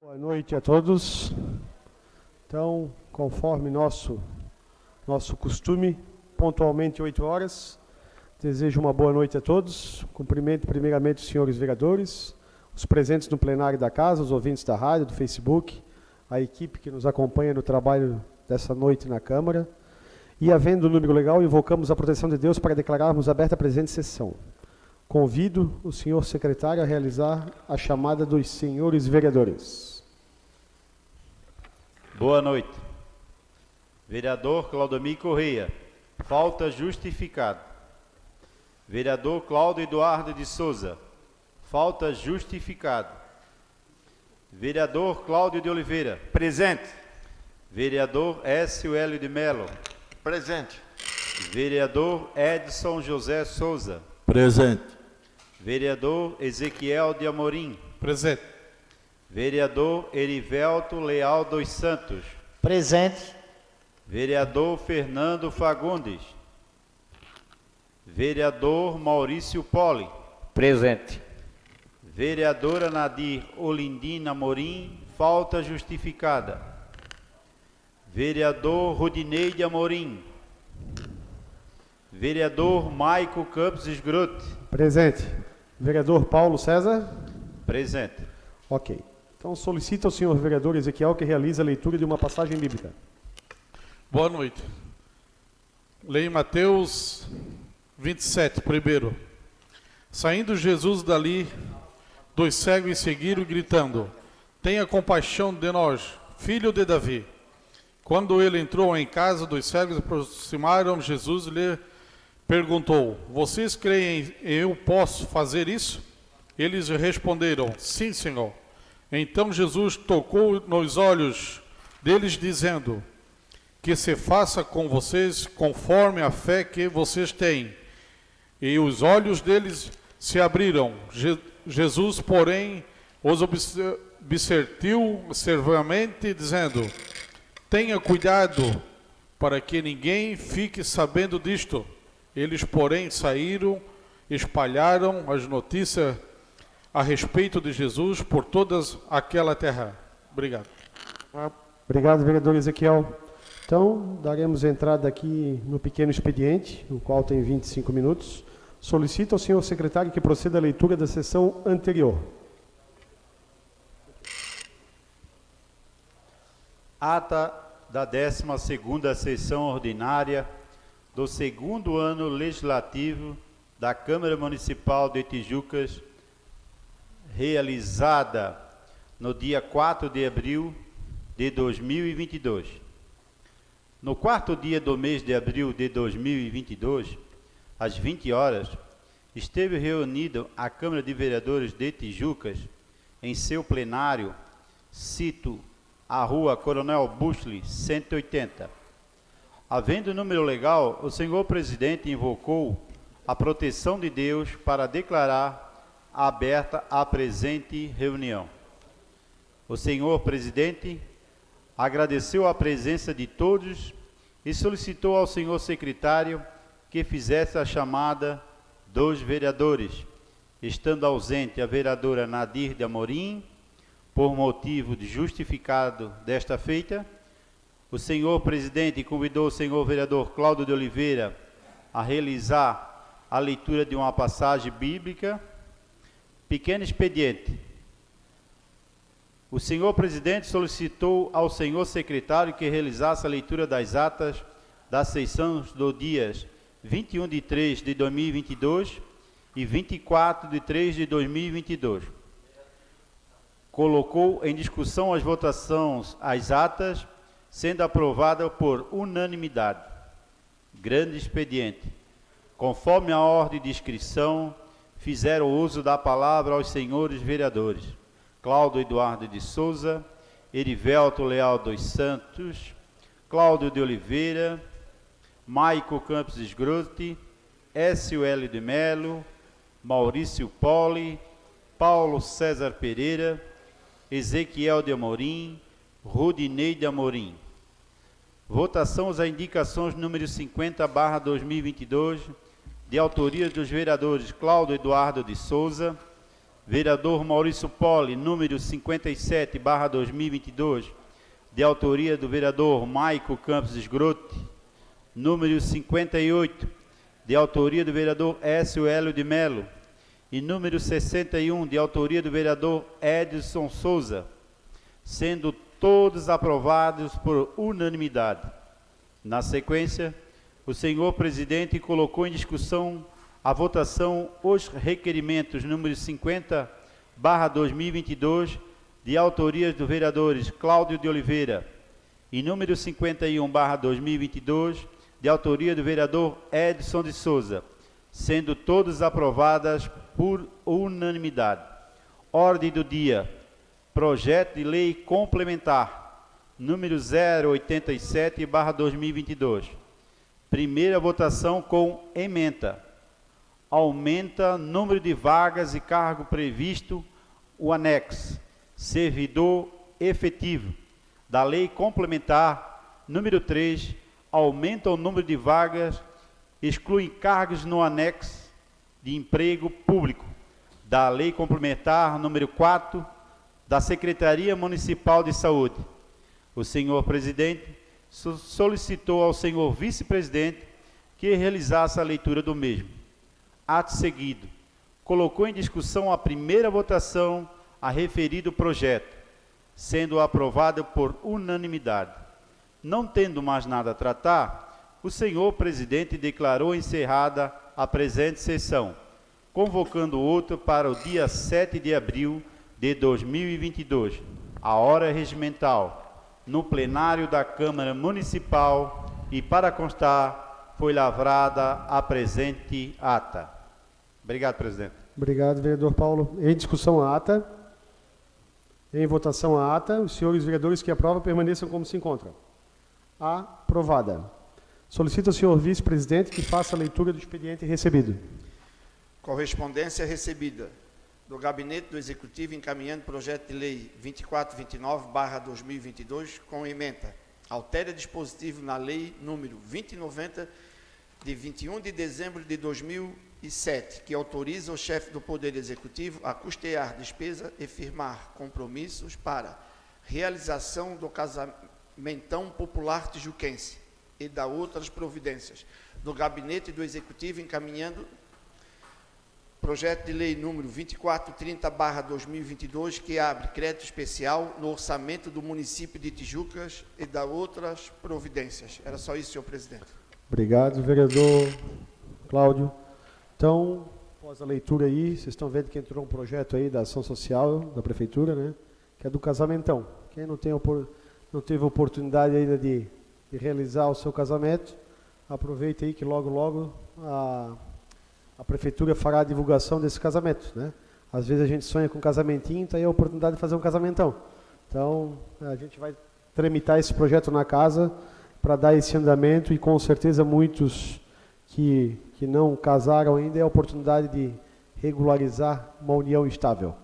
Boa noite a todos. Então, conforme nosso nosso costume, pontualmente 8 horas, desejo uma boa noite a todos. Cumprimento primeiramente os senhores vereadores, os presentes no plenário da casa, os ouvintes da rádio, do Facebook, a equipe que nos acompanha no trabalho dessa noite na Câmara. E, havendo o número legal, invocamos a proteção de Deus para declararmos aberta a presente sessão. Convido o senhor secretário a realizar a chamada dos senhores vereadores. Boa noite. Vereador Claudomir Correia, falta justificada. Vereador Cláudio Eduardo de Souza, falta justificada. Vereador Cláudio de Oliveira, Presente. Vereador Écio Hélio de Melo, Presente. Vereador Edson José Souza, Presente. Vereador Ezequiel de Amorim, Presente. Vereador Erivelto Leal dos Santos, Presente. Vereador Fernando Fagundes, Vereador Maurício Poli, Presente. Vereadora Nadir Olindina Morim, falta justificada. Vereador Rudinei de Amorim. Vereador Maico Campos Esgrote. Presente. Vereador Paulo César. Presente. Ok. Então, solicita ao senhor vereador Ezequiel que realize a leitura de uma passagem bíblica. Boa noite. Leia Mateus 27, primeiro. Saindo Jesus dali, dois cegos seguiram gritando: Tenha compaixão de nós, filho de Davi. Quando ele entrou em casa, dois cegos aproximaram Jesus e lhe perguntou: Vocês creem eu posso fazer isso? Eles responderam: Sim, Senhor. Então Jesus tocou nos olhos deles, dizendo: Que se faça com vocês conforme a fé que vocês têm. E os olhos deles se abriram. Je Jesus, porém, os obsertiu severamente, dizendo: Tenha cuidado para que ninguém fique sabendo disto. Eles, porém, saíram, espalharam as notícias a respeito de Jesus por toda aquela terra. Obrigado. Obrigado, vereador Ezequiel. Então, daremos entrada aqui no pequeno expediente, no qual tem 25 minutos. Solicito ao senhor secretário que proceda à leitura da sessão anterior. Ata da 12ª sessão ordinária do segundo ano legislativo da Câmara Municipal de Tijucas, realizada no dia 4 de abril de 2022. No quarto dia do mês de abril de 2022, às 20 horas, esteve reunido a Câmara de Vereadores de Tijucas em seu plenário, cito a Rua Coronel Bushley, 180. Havendo número legal, o senhor presidente invocou a proteção de Deus para declarar aberta a presente reunião. O senhor presidente agradeceu a presença de todos e solicitou ao senhor secretário que fizesse a chamada dos vereadores, estando ausente a vereadora Nadir de Amorim, por motivo de justificado desta feita, o senhor presidente convidou o senhor vereador Cláudio de Oliveira a realizar a leitura de uma passagem bíblica. Pequeno expediente. O senhor presidente solicitou ao senhor secretário que realizasse a leitura das atas das sessões do dias 21 de 3 de 2022 e 24 de 3 de 2022. Colocou em discussão as votações as atas, sendo aprovada por unanimidade. Grande expediente. Conforme a ordem de inscrição, fizeram uso da palavra aos senhores vereadores. Cláudio Eduardo de Souza, Erivelto Leal dos Santos, Cláudio de Oliveira, Maico Campos Esgrote, Écio L. de Melo, Maurício Poli, Paulo César Pereira, Ezequiel de Amorim, Rudinei de Amorim. Votação às indicações número 50 barra 2022, de autoria dos vereadores Cláudio Eduardo de Souza, Vereador Maurício Poli, número 57, barra 2022, de autoria do vereador Maico Campos Esgrote, número 58, de autoria do vereador Écio Hélio de Melo, e número 61, de autoria do vereador Edson Souza, sendo todos aprovados por unanimidade. Na sequência, o senhor presidente colocou em discussão a votação os requerimentos número 50, barra 2022, de autorias dos vereadores Cláudio de Oliveira e número 51, barra 2022, de autoria do vereador Edson de Souza, sendo todas aprovadas por unanimidade. Ordem do dia. Projeto de lei complementar, número 087, barra 2022. Primeira votação com emenda. Aumenta número de vagas e cargo previsto, o anexo, servidor efetivo, da lei complementar, número 3, aumenta o número de vagas, exclui cargos no anexo de emprego público, da lei complementar, número 4, da Secretaria Municipal de Saúde. O senhor presidente solicitou ao senhor vice-presidente que realizasse a leitura do mesmo. Ato seguido, colocou em discussão a primeira votação a referido projeto, sendo aprovado por unanimidade. Não tendo mais nada a tratar, o senhor presidente declarou encerrada a presente sessão, convocando outra para o dia 7 de abril de 2022, a hora regimental, no plenário da Câmara Municipal e, para constar, foi lavrada a presente ata. Obrigado, presidente. Obrigado, vereador Paulo. Em discussão a ata. Em votação a ata. Os senhores vereadores que aprovam permaneçam como se encontram. Aprovada. Solicito ao senhor vice-presidente que faça a leitura do expediente recebido. Correspondência recebida do Gabinete do Executivo encaminhando projeto de lei 2429/2022 com emenda. Altere dispositivo na lei número 2090 de 21 de dezembro de 2007, que autoriza o chefe do Poder Executivo a custear despesa e firmar compromissos para realização do casamentão popular tijuquense e da outras providências do Gabinete do Executivo encaminhando Projeto de Lei número 2430/2022 que abre crédito especial no orçamento do município de Tijucas e da outras providências. Era só isso, senhor presidente. Obrigado, vereador Cláudio. Então, após a leitura aí, vocês estão vendo que entrou um projeto aí da ação social da prefeitura, né? Que é do casamentão. Quem não tem não teve oportunidade ainda de, de realizar o seu casamento, aproveita aí que logo logo a a prefeitura fará a divulgação desse casamento, né? Às vezes a gente sonha com um casamentinho, então aí é a oportunidade de fazer um casamentão. Então, a gente vai tramitar esse projeto na casa para dar esse andamento e com certeza muitos que, que não casaram ainda é a oportunidade de regularizar uma união estável.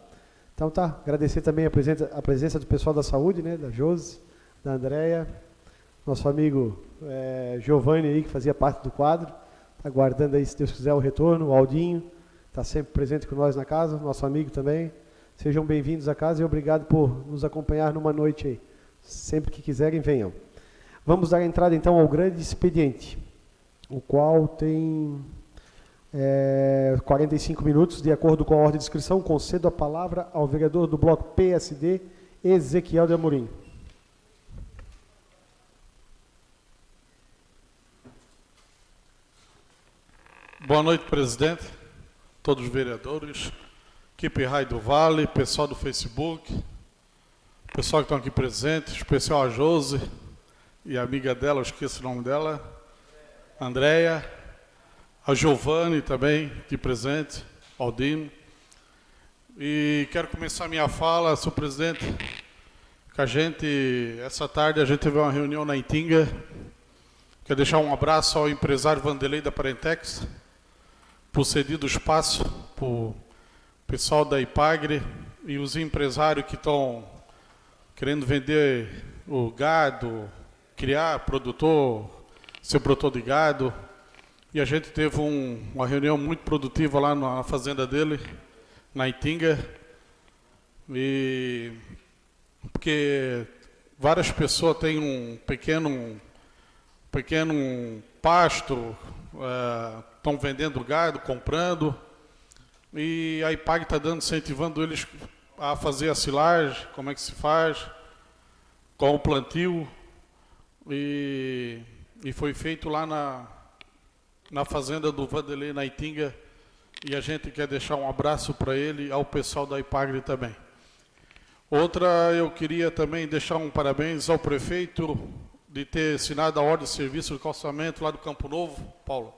Então tá, agradecer também a presença, a presença do pessoal da saúde, né, da Josi, da Andréia, nosso amigo é, Giovanni aí, que fazia parte do quadro, aguardando aí, se Deus quiser, o retorno. O Aldinho está sempre presente com nós na casa, nosso amigo também. Sejam bem-vindos à casa e obrigado por nos acompanhar numa noite aí. Sempre que quiserem, venham. Vamos dar entrada então ao grande expediente, o qual tem é, 45 minutos, de acordo com a ordem de inscrição. Concedo a palavra ao vereador do bloco PSD, Ezequiel de Amorim. Boa noite, presidente, todos os vereadores, equipe Raio do Vale, pessoal do Facebook, pessoal que estão aqui presentes, especial a Jose e a amiga dela, eu esqueço o nome dela, Andréia, a Giovanni também, aqui presente, Aldino. E quero começar minha fala, senhor presidente, que a gente, essa tarde a gente teve uma reunião na Intinga, quero deixar um abraço ao empresário Vanderlei da Parentex, por cedido espaço para o pessoal da Ipagre e os empresários que estão querendo vender o gado, criar produtor, ser produtor de gado. E a gente teve um, uma reunião muito produtiva lá na fazenda dele. na Itinga. E porque várias pessoas têm um pequeno, pequeno pasto, estão vendendo gado, comprando, e a IPAG está dando, incentivando eles a fazer a silagem, como é que se faz, com o plantio, e, e foi feito lá na, na fazenda do Vanderlei, na Itinga, e a gente quer deixar um abraço para ele, ao pessoal da IPAGRE também. Outra, eu queria também deixar um parabéns ao prefeito de ter assinado a ordem de serviço de calçamento lá do Campo Novo, Paulo.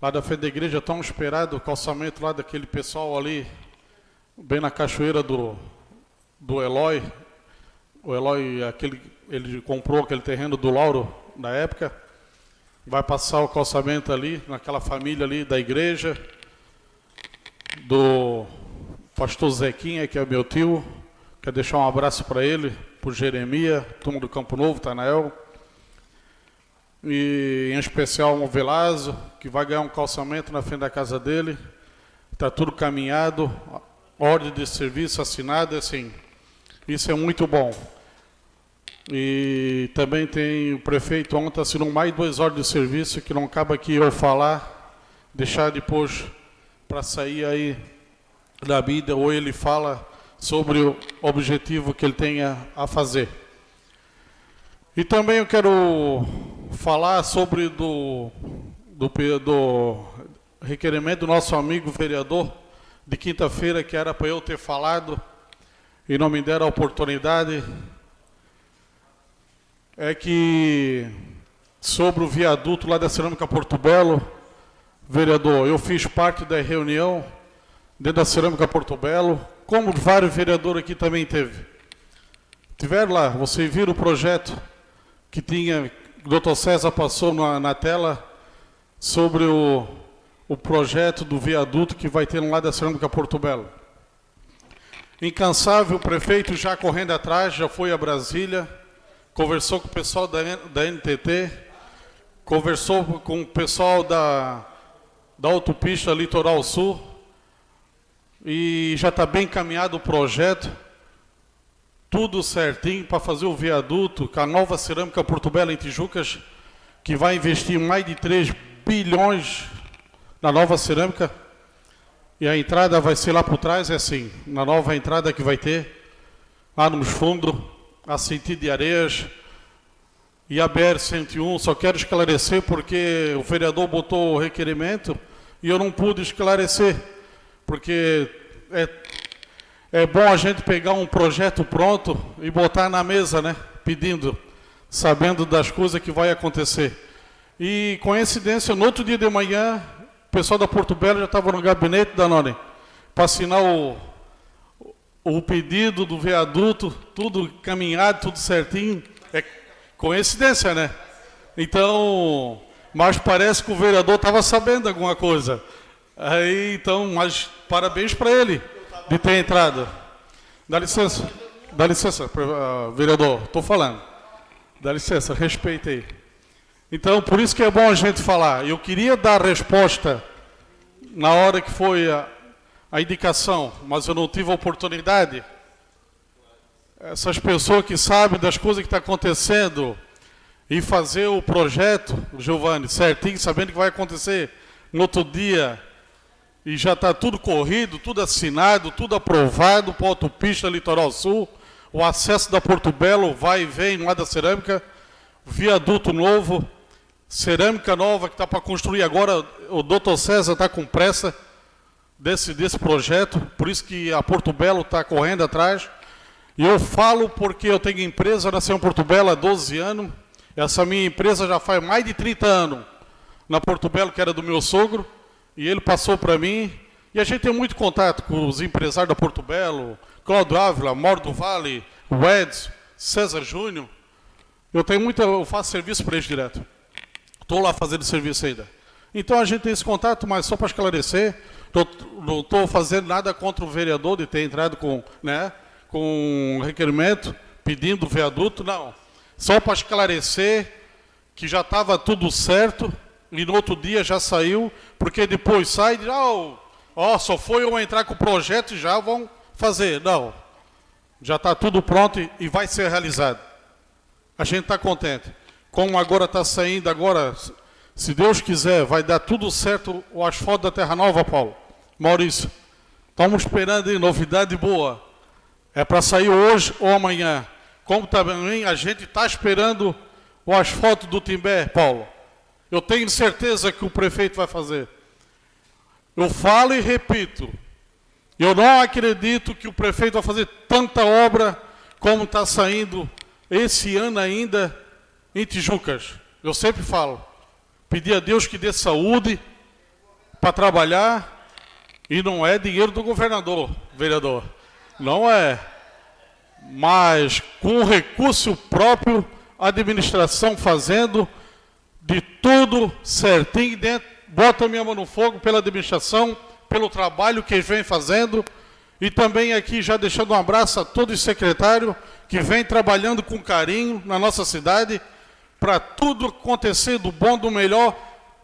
Lá da frente da igreja, tão esperado o calçamento lá daquele pessoal ali, bem na cachoeira do, do Eloy. O Eloy, aquele, ele comprou aquele terreno do Lauro na época. Vai passar o calçamento ali, naquela família ali da igreja, do pastor Zequinha, que é meu tio, Quero deixar um abraço para ele, para Jeremia, turma do Campo Novo, Tanael. E em especial o Velazo, que vai ganhar um calçamento na frente da casa dele. Está tudo caminhado, ordem de serviço assinada, assim. Isso é muito bom. E também tem o prefeito ontem assinou mais duas ordens de serviço que não acaba aqui eu falar, deixar depois para sair aí da vida, ou ele fala sobre o objetivo que ele tenha a fazer. E também eu quero falar sobre do, do, do requerimento do nosso amigo vereador de quinta-feira, que era para eu ter falado e não me deram a oportunidade, é que sobre o viaduto lá da Cerâmica Porto Belo, vereador, eu fiz parte da reunião dentro da Cerâmica Porto Belo, como vários vereadores aqui também teve. Tiveram lá, vocês viram o projeto que tinha, o doutor César passou na, na tela, sobre o, o projeto do viaduto que vai ter lá da Cerâmica Porto Belo. Incansável, o prefeito já correndo atrás, já foi a Brasília, conversou com o pessoal da, da NTT, conversou com o pessoal da, da autopista Litoral Sul, e já está bem encaminhado o projeto, tudo certinho para fazer o viaduto com a nova cerâmica Porto Belo em Tijucas, que vai investir mais de 3 bilhões na nova cerâmica. E a entrada vai ser lá por trás, é assim, na nova entrada que vai ter, lá nos fundos, a sentido de areias, e a BR-101, só quero esclarecer porque o vereador botou o requerimento e eu não pude esclarecer porque é, é bom a gente pegar um projeto pronto e botar na mesa, né? Pedindo, sabendo das coisas que vai acontecer. E coincidência, no outro dia de manhã, o pessoal da Porto Belo já estava no gabinete da Noni para assinar o, o pedido do viaduto, tudo caminhado, tudo certinho. É coincidência, né? Então, mas parece que o vereador estava sabendo alguma coisa. Aí, então, mas parabéns para ele de ter entrado. Dá licença, dá licença, uh, vereador, estou falando. Dá licença, respeite aí. Então, por isso que é bom a gente falar. Eu queria dar resposta na hora que foi a, a indicação, mas eu não tive a oportunidade. Essas pessoas que sabem das coisas que estão tá acontecendo e fazer o projeto, Giovanni, certinho, sabendo que vai acontecer no outro dia, e já está tudo corrido, tudo assinado, tudo aprovado para autopista Litoral Sul, o acesso da Porto Belo vai e vem lá da cerâmica, viaduto novo, cerâmica nova que está para construir agora, o doutor César está com pressa desse, desse projeto, por isso que a Porto Belo está correndo atrás. E eu falo porque eu tenho empresa, nasci em Porto Belo há 12 anos, essa minha empresa já faz mais de 30 anos na Porto Belo, que era do meu sogro, e ele passou para mim, e a gente tem muito contato com os empresários da Porto Belo, Cláudio Ávila, Mauro do Vale, o Eds, César Júnior. Eu tenho muito, eu faço serviço para eles direto. Estou lá fazendo serviço ainda. Então a gente tem esse contato, mas só para esclarecer, não estou fazendo nada contra o vereador de ter entrado com, né, com um requerimento pedindo o viaduto, não. Só para esclarecer que já estava tudo certo e no outro dia já saiu, porque depois sai e diz, oh, Ó, oh, só foi eu entrar com o projeto e já vão fazer. Não. Já está tudo pronto e, e vai ser realizado. A gente está contente. Como agora está saindo, agora, se Deus quiser, vai dar tudo certo o asfalto da Terra Nova, Paulo. Maurício, estamos esperando aí, novidade boa. É para sair hoje ou amanhã. Como também a gente está esperando o asfalto do Timbé, Paulo. Eu tenho certeza que o prefeito vai fazer. Eu falo e repito. Eu não acredito que o prefeito vai fazer tanta obra como está saindo esse ano ainda em Tijucas. Eu sempre falo. Pedir a Deus que dê saúde para trabalhar. E não é dinheiro do governador, vereador. Não é. Mas com recurso próprio, a administração fazendo de tudo certinho dentro, bota a minha mão no fogo pela administração, pelo trabalho que vêm fazendo. E também aqui já deixando um abraço a todos os secretários que vem trabalhando com carinho na nossa cidade para tudo acontecer do bom, do melhor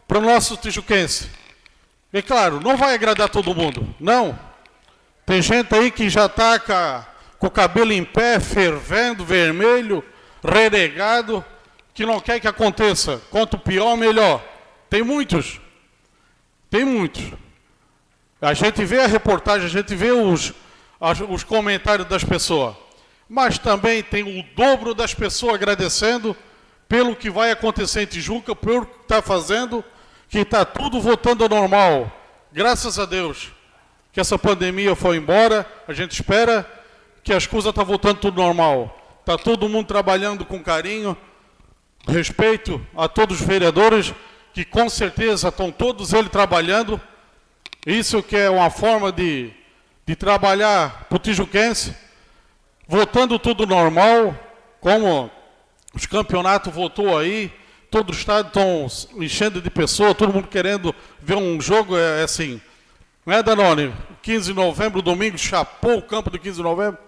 para o nosso tijuquense. E claro, não vai agradar todo mundo, não. Tem gente aí que já está com o cabelo em pé, fervendo, vermelho, renegado, que não quer que aconteça. Quanto pior, melhor. Tem muitos. Tem muitos. A gente vê a reportagem, a gente vê os, os comentários das pessoas. Mas também tem o dobro das pessoas agradecendo pelo que vai acontecer em Tijuca, pelo que está fazendo, que está tudo voltando ao normal. Graças a Deus que essa pandemia foi embora, a gente espera que as coisas estão tá voltando tudo normal. Está todo mundo trabalhando com carinho, respeito a todos os vereadores, que com certeza estão todos eles trabalhando. Isso que é uma forma de, de trabalhar para o Tijuquense, voltando tudo normal, como os campeonatos voltou aí, todo o estado estão enchendo de pessoas, todo mundo querendo ver um jogo, é, é assim. Não é, Danone? 15 de novembro, domingo, chapou o campo do 15 de novembro.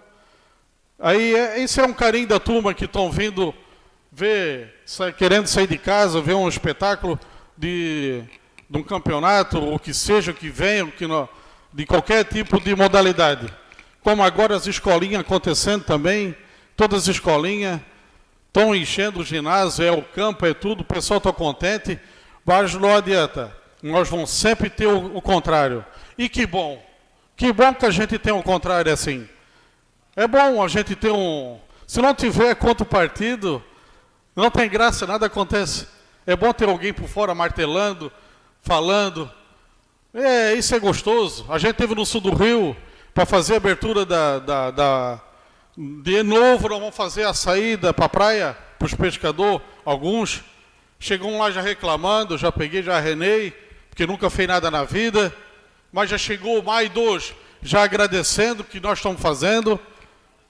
Aí, é, esse é um carinho da turma que estão vindo ver, querendo sair de casa, ver um espetáculo de, de um campeonato, ou que seja, que venha, que não, de qualquer tipo de modalidade. Como agora as escolinhas acontecendo também, todas as escolinhas, estão enchendo o ginásio, é o campo, é tudo, o pessoal está contente, mas não adianta. Nós vamos sempre ter o, o, contrário. E que bom, que bom que a gente tem o contrário assim. É bom a gente ter um... Se não tiver contra o partido, não tem graça, nada acontece. É bom ter alguém por fora martelando, falando. É, isso é gostoso. A gente teve no sul do Rio, para fazer a abertura da, da, da de novo, nós vamos fazer a saída para a praia, para os pescadores, alguns. Chegam lá já reclamando, já peguei, já renei, porque nunca fez nada na vida. Mas já chegou mais dois, já agradecendo o que nós estamos fazendo,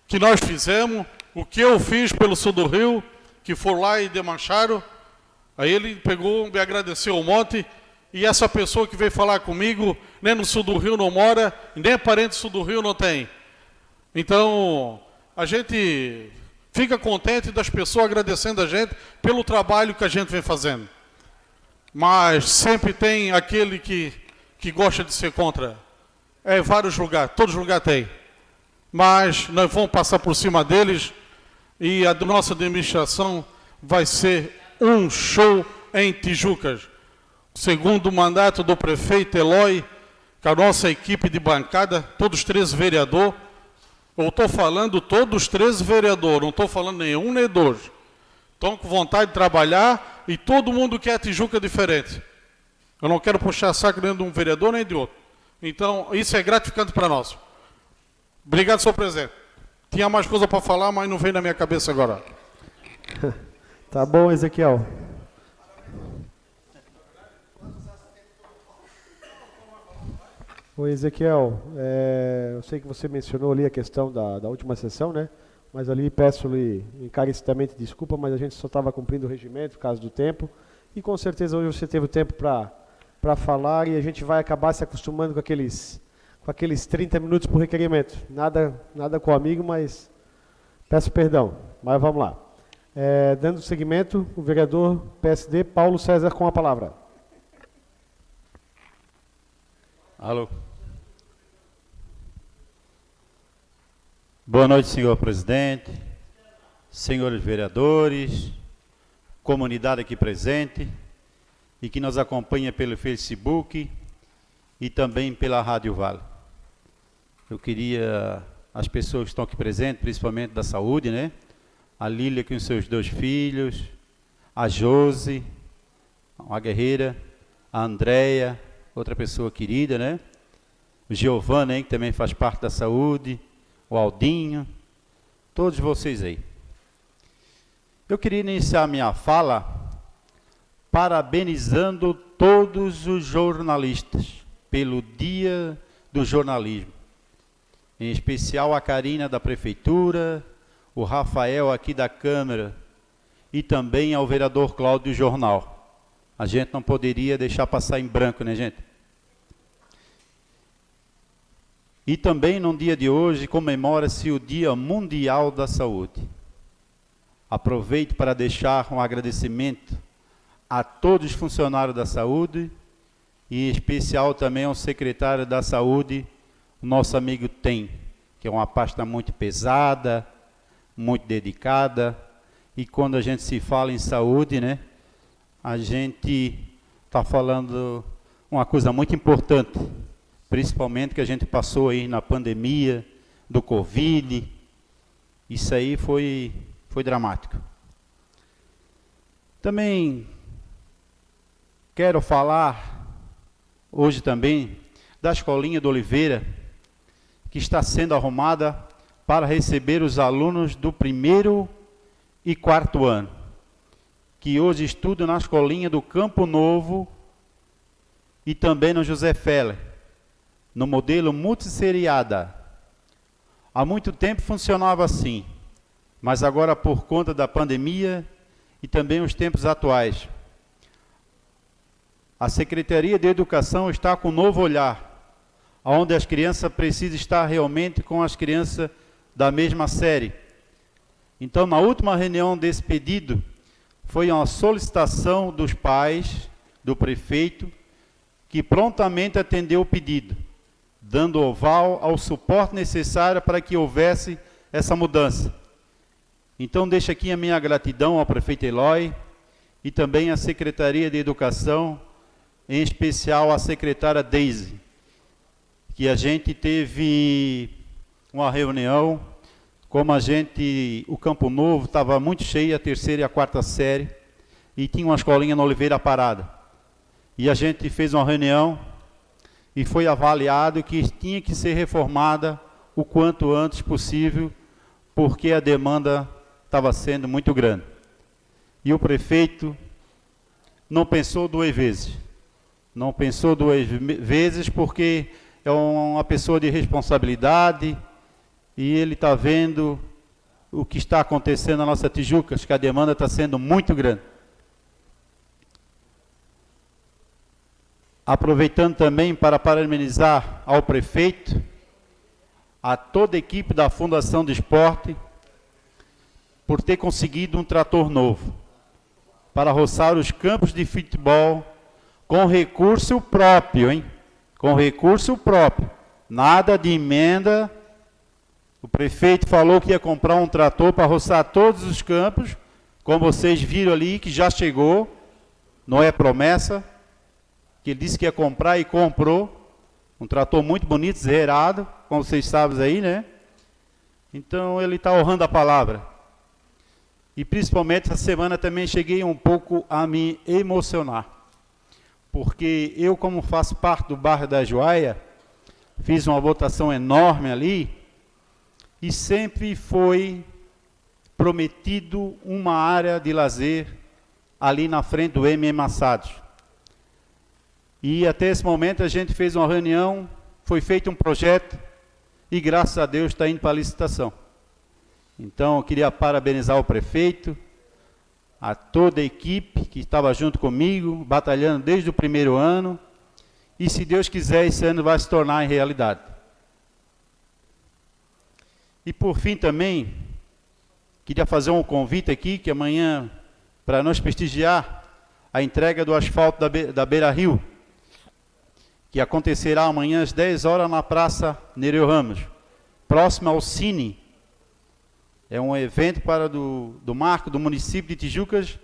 que nós fizemos, o que eu fiz pelo sul do Rio, que foram lá e demancharam. Aí ele pegou, me agradeceu um monte, e essa pessoa que veio falar comigo, nem no sul do Rio não mora, nem parente do sul do Rio não tem. Então, a gente fica contente das pessoas agradecendo a gente pelo trabalho que a gente vem fazendo. Mas sempre tem aquele que, que gosta de ser contra. É vários lugares, todos os lugares tem. Mas nós vamos passar por cima deles e a nossa administração vai ser um show em Tijucas. Segundo o mandato do prefeito Eloy, com a nossa equipe de bancada, todos três vereadores, eu estou falando todos os três vereadores, não estou falando nenhum nem dois. Estão com vontade de trabalhar e todo mundo quer Tijuca diferente. Eu não quero puxar saco nem de um vereador nem de outro. Então, isso é gratificante para nós. Obrigado, senhor presidente. Tinha mais coisa para falar, mas não vem na minha cabeça agora. tá bom, Ezequiel. Oi, Ezequiel, é, eu sei que você mencionou ali a questão da, da última sessão, né? Mas ali peço-lhe encarecidamente desculpa, mas a gente só estava cumprindo o regimento por causa do tempo. E com certeza hoje você teve o tempo para falar e a gente vai acabar se acostumando com aqueles, com aqueles 30 minutos por requerimento. Nada, nada com o amigo, mas peço perdão. Mas vamos lá. É, dando seguimento, o vereador PSD Paulo César com a palavra. Alô. Boa noite, senhor presidente, senhores vereadores, comunidade aqui presente e que nos acompanha pelo Facebook e também pela Rádio Vale. Eu queria as pessoas que estão aqui presentes, principalmente da saúde, né? A Lília com seus dois filhos, a Jose, uma guerreira, a Andréia, outra pessoa querida, né? O Giovanni, hein, que também faz parte da saúde, o Aldinho, todos vocês aí. Eu queria iniciar minha fala parabenizando todos os jornalistas pelo Dia do Jornalismo. Em especial a Karina da Prefeitura, o Rafael aqui da Câmara e também ao vereador Cláudio Jornal. A gente não poderia deixar passar em branco, né, gente? E também no dia de hoje comemora-se o Dia Mundial da Saúde. Aproveito para deixar um agradecimento a todos os funcionários da saúde e em especial também ao secretário da saúde, o nosso amigo Tem, que é uma pasta muito pesada, muito dedicada, e quando a gente se fala em saúde, né, a gente está falando uma coisa muito importante, principalmente que a gente passou aí na pandemia do Covid. Isso aí foi, foi dramático. Também quero falar hoje também da Escolinha do Oliveira, que está sendo arrumada para receber os alunos do primeiro e quarto ano, que hoje estudam na Escolinha do Campo Novo e também no José Feller no modelo multisseriada. Há muito tempo funcionava assim, mas agora por conta da pandemia e também os tempos atuais, a Secretaria de Educação está com um novo olhar, onde as crianças precisam estar realmente com as crianças da mesma série. Então, na última reunião desse pedido, foi uma solicitação dos pais, do prefeito, que prontamente atendeu o pedido dando oval ao suporte necessário para que houvesse essa mudança. Então, deixo aqui a minha gratidão ao prefeito Eloy e também à Secretaria de Educação, em especial à secretária Deise, que a gente teve uma reunião, como a gente, o Campo Novo estava muito cheio, a terceira e a quarta série, e tinha uma escolinha na Oliveira parada. E a gente fez uma reunião e foi avaliado que tinha que ser reformada o quanto antes possível, porque a demanda estava sendo muito grande. E o prefeito não pensou duas vezes. Não pensou duas vezes porque é uma pessoa de responsabilidade e ele está vendo o que está acontecendo na nossa Tijuca, que a demanda está sendo muito grande. Aproveitando também para parabenizar ao prefeito, a toda a equipe da Fundação de Esporte, por ter conseguido um trator novo, para roçar os campos de futebol com recurso próprio, hein? Com recurso próprio. Nada de emenda. O prefeito falou que ia comprar um trator para roçar todos os campos, como vocês viram ali, que já chegou. Não é promessa, que ele disse que ia comprar e comprou. Um trator muito bonito, zerado, como vocês sabem aí, né? Então ele está honrando a palavra. E principalmente essa semana também cheguei um pouco a me emocionar. Porque eu, como faço parte do bairro da Joaia, fiz uma votação enorme ali, e sempre foi prometido uma área de lazer ali na frente do MM Assados. E até esse momento a gente fez uma reunião, foi feito um projeto e graças a Deus está indo para a licitação. Então eu queria parabenizar o prefeito, a toda a equipe que estava junto comigo, batalhando desde o primeiro ano. E se Deus quiser, esse ano vai se tornar em realidade. E por fim também, queria fazer um convite aqui, que amanhã, para nós prestigiar a entrega do asfalto da, Be da Beira Rio, que acontecerá amanhã às 10 horas na Praça Nereu Ramos, próximo ao Cine, É um evento para do, do marco do município de Tijucas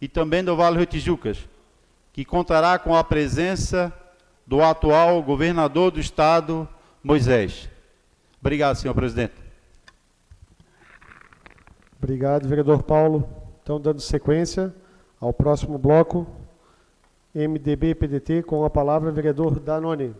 e também do Vale do Tijucas, que contará com a presença do atual governador do estado, Moisés. Obrigado, senhor presidente. Obrigado, vereador Paulo. Então, dando sequência ao próximo bloco, MDB e PDT, com a palavra, vereador Danone.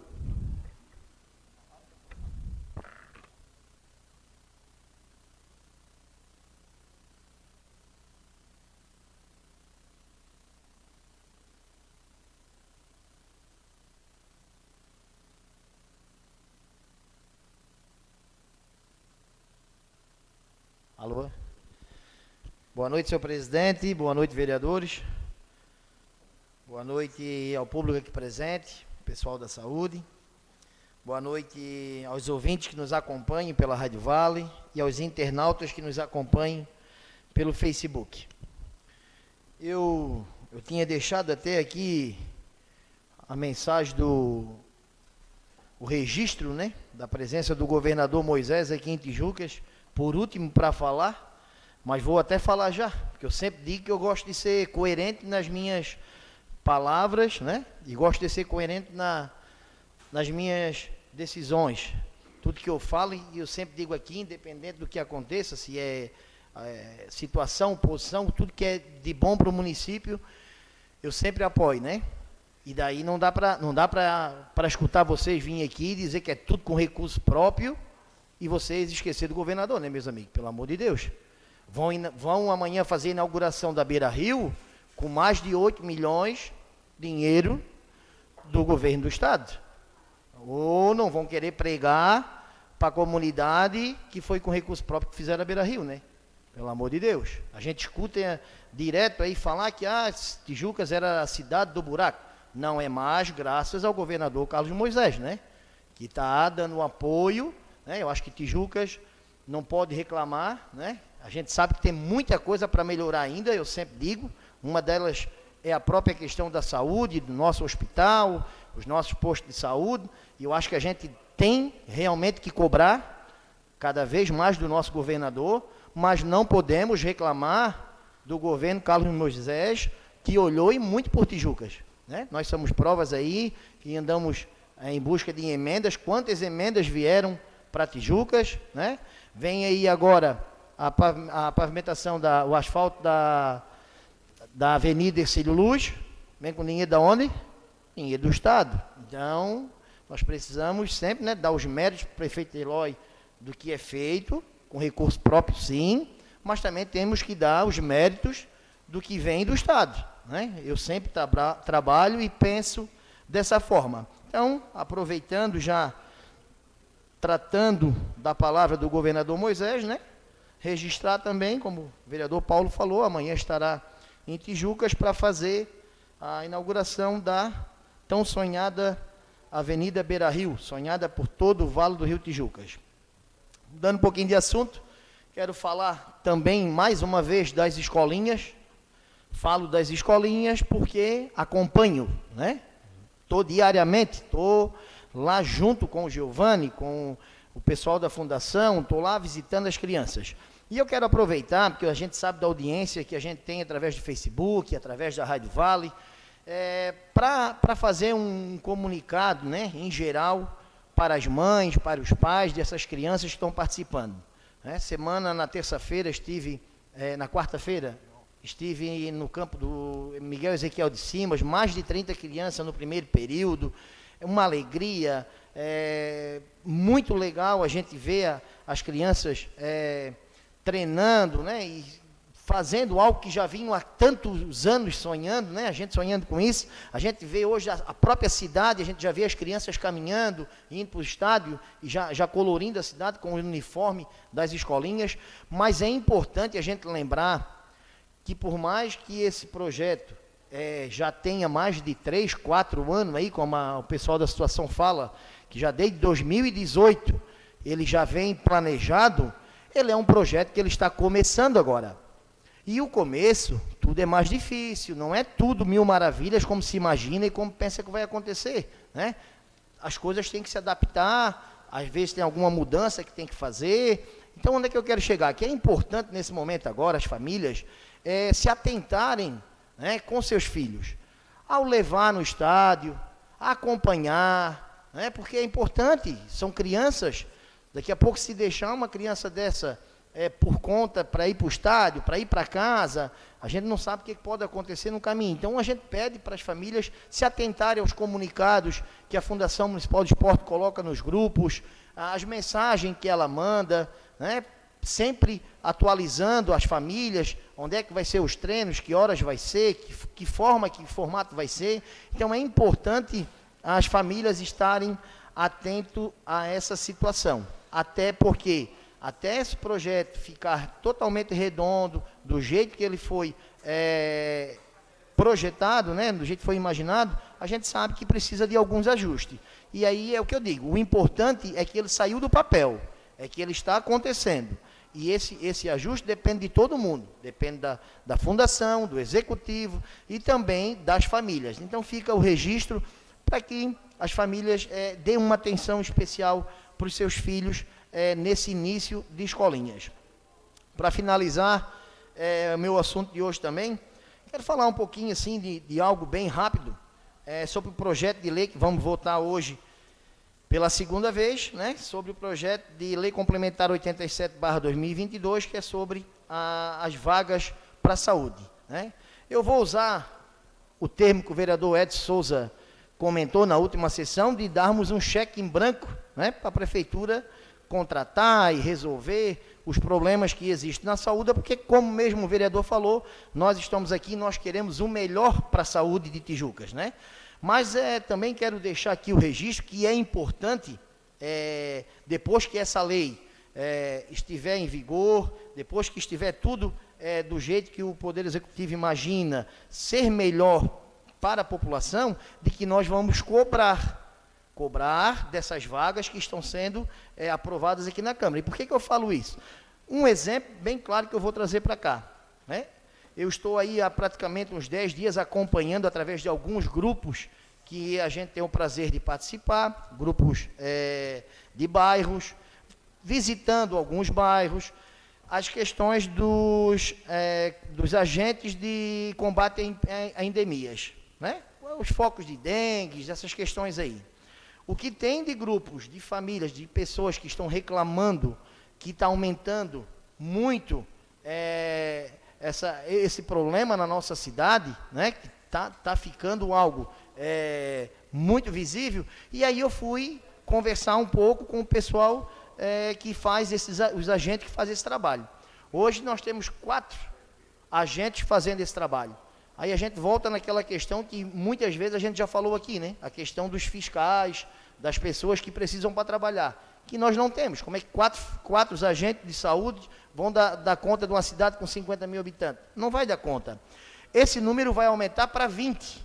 Alô? Boa noite, senhor presidente. Boa noite, vereadores. Boa noite ao público aqui presente, pessoal da saúde. Boa noite aos ouvintes que nos acompanham pela Rádio Vale e aos internautas que nos acompanham pelo Facebook. Eu, eu tinha deixado até aqui a mensagem do o registro, né, da presença do governador Moisés aqui em Tijucas, por último para falar, mas vou até falar já, porque eu sempre digo que eu gosto de ser coerente nas minhas palavras, né? E gosto de ser coerente na, nas minhas decisões. Tudo que eu falo, e eu sempre digo aqui, independente do que aconteça, se é, é situação, posição, tudo que é de bom para o município, eu sempre apoio, né? E daí não dá para não dá para escutar vocês virem aqui e dizer que é tudo com recurso próprio e vocês esquecer do governador, né, meus amigos? Pelo amor de Deus. Vão, vão amanhã fazer a inauguração da Beira Rio com mais de 8 milhões de dinheiro do governo do estado. Ou não vão querer pregar para a comunidade que foi com recurso próprio que fizeram a Beira Rio, né? Pelo amor de Deus. A gente escuta é, direto aí falar que ah, Tijucas era a cidade do buraco. Não é mais, graças ao governador Carlos Moisés, né? Que está dando apoio. Né? Eu acho que Tijucas não pode reclamar, né? A gente sabe que tem muita coisa para melhorar ainda, eu sempre digo. Uma delas é a própria questão da saúde, do nosso hospital, os nossos postos de saúde. E eu acho que a gente tem realmente que cobrar cada vez mais do nosso governador, mas não podemos reclamar do governo Carlos Moisés, que olhou e muito por Tijucas. Né? Nós somos provas aí que andamos em busca de emendas. Quantas emendas vieram para Tijucas? Né? Vem aí agora a pavimentação, da, o asfalto da, da Avenida Ercílio Luz, vem com dinheiro da onde? Dinheiro do Estado. Então, nós precisamos sempre né, dar os méritos para o prefeito Eloy do que é feito, com recurso próprio sim, mas também temos que dar os méritos do que vem do Estado. Né? Eu sempre tra trabalho e penso dessa forma. Então, aproveitando já, tratando da palavra do governador Moisés, né? registrar também, como o vereador Paulo falou, amanhã estará em Tijucas para fazer a inauguração da tão sonhada Avenida Beira Rio, sonhada por todo o Vale do Rio Tijucas. Dando um pouquinho de assunto, quero falar também mais uma vez das escolinhas. Falo das escolinhas porque acompanho, né? Estou diariamente, estou lá junto com o Giovanni, com o pessoal da fundação, estou lá visitando as crianças. E eu quero aproveitar, porque a gente sabe da audiência que a gente tem através do Facebook, através da Rádio Vale, é, para fazer um comunicado, né, em geral, para as mães, para os pais dessas crianças que estão participando. É, semana, na terça-feira, estive, é, na quarta-feira, estive no campo do Miguel Ezequiel de Simas, mais de 30 crianças no primeiro período, uma alegria, é, muito legal a gente ver as crianças é, treinando, né, e fazendo algo que já vinham há tantos anos sonhando, né, a gente sonhando com isso. A gente vê hoje a, a própria cidade, a gente já vê as crianças caminhando, indo para o estádio e já, já colorindo a cidade com o uniforme das escolinhas. Mas é importante a gente lembrar que por mais que esse projeto é, já tenha mais de três, quatro anos aí, como a, o pessoal da situação fala, que já desde 2018 ele já vem planejado, ele é um projeto que ele está começando agora. E o começo, tudo é mais difícil, não é tudo mil maravilhas como se imagina e como pensa que vai acontecer. Né? As coisas têm que se adaptar, às vezes tem alguma mudança que tem que fazer, Então, onde é que eu quero chegar? Que é importante nesse momento agora as famílias é, se atentarem né, com seus filhos, ao levar no estádio, acompanhar, né, porque é importante, são crianças, daqui a pouco se deixar uma criança dessa é, por conta para ir para o estádio, para ir para casa, a gente não sabe o que pode acontecer no caminho. Então a gente pede para as famílias se atentarem aos comunicados que a Fundação Municipal de Esporte coloca nos grupos, as mensagens que ela manda, né? Sempre atualizando as famílias, onde é que vai ser os treinos, que horas vai ser, que, que forma, que formato vai ser. Então é importante as famílias estarem atentos a essa situação. Até porque até esse projeto ficar totalmente redondo, do jeito que ele foi é, projetado, né, do jeito que foi imaginado, a gente sabe que precisa de alguns ajustes. E aí é o que eu digo, o importante é que ele saiu do papel, é que ele está acontecendo. E esse, esse ajuste depende de todo mundo, depende da, da fundação, do executivo e também das famílias. Então fica o registro para que as famílias é, deem uma atenção especial para os seus filhos é, nesse início de escolinhas. Para finalizar, é, meu assunto de hoje também, quero falar um pouquinho assim de, de algo bem rápido é, sobre o projeto de lei que vamos votar hoje pela segunda vez, né, sobre o projeto de lei complementar 87/2022, que é sobre a, as vagas para a saúde. Né. Eu vou usar o termo que o vereador Edson Souza comentou na última sessão de darmos um cheque em branco né, para a prefeitura contratar e resolver os problemas que existem na saúde, porque, como mesmo o vereador falou, nós estamos aqui, nós queremos o melhor para a saúde de Tijucas, né? Mas é, também quero deixar aqui o registro que é importante, é, depois que essa lei é, estiver em vigor, depois que estiver tudo é, do jeito que o Poder Executivo imagina ser melhor para a população, de que nós vamos cobrar cobrar dessas vagas que estão sendo é, aprovadas aqui na Câmara. E por que, que eu falo isso? Um exemplo bem claro que eu vou trazer para cá. Né? Eu estou aí há praticamente uns 10 dias acompanhando através de alguns grupos que a gente tem o prazer de participar, grupos é, de bairros, visitando alguns bairros, as questões dos, é, dos agentes de combate a endemias, né? os focos de dengue, essas questões aí. O que tem de grupos, de famílias, de pessoas que estão reclamando que está aumentando muito é, essa, esse problema na nossa cidade, né, que está tá ficando algo é, muito visível, e aí eu fui conversar um pouco com o pessoal é, que faz esses, os agentes que fazem esse trabalho. Hoje nós temos quatro agentes fazendo esse trabalho. Aí a gente volta naquela questão que muitas vezes a gente já falou aqui, né? A questão dos fiscais, das pessoas que precisam para trabalhar, que nós não temos. Como é que quatro, quatro agentes de saúde vão dar, dar conta de uma cidade com 50 mil habitantes? Não vai dar conta. Esse número vai aumentar para 20.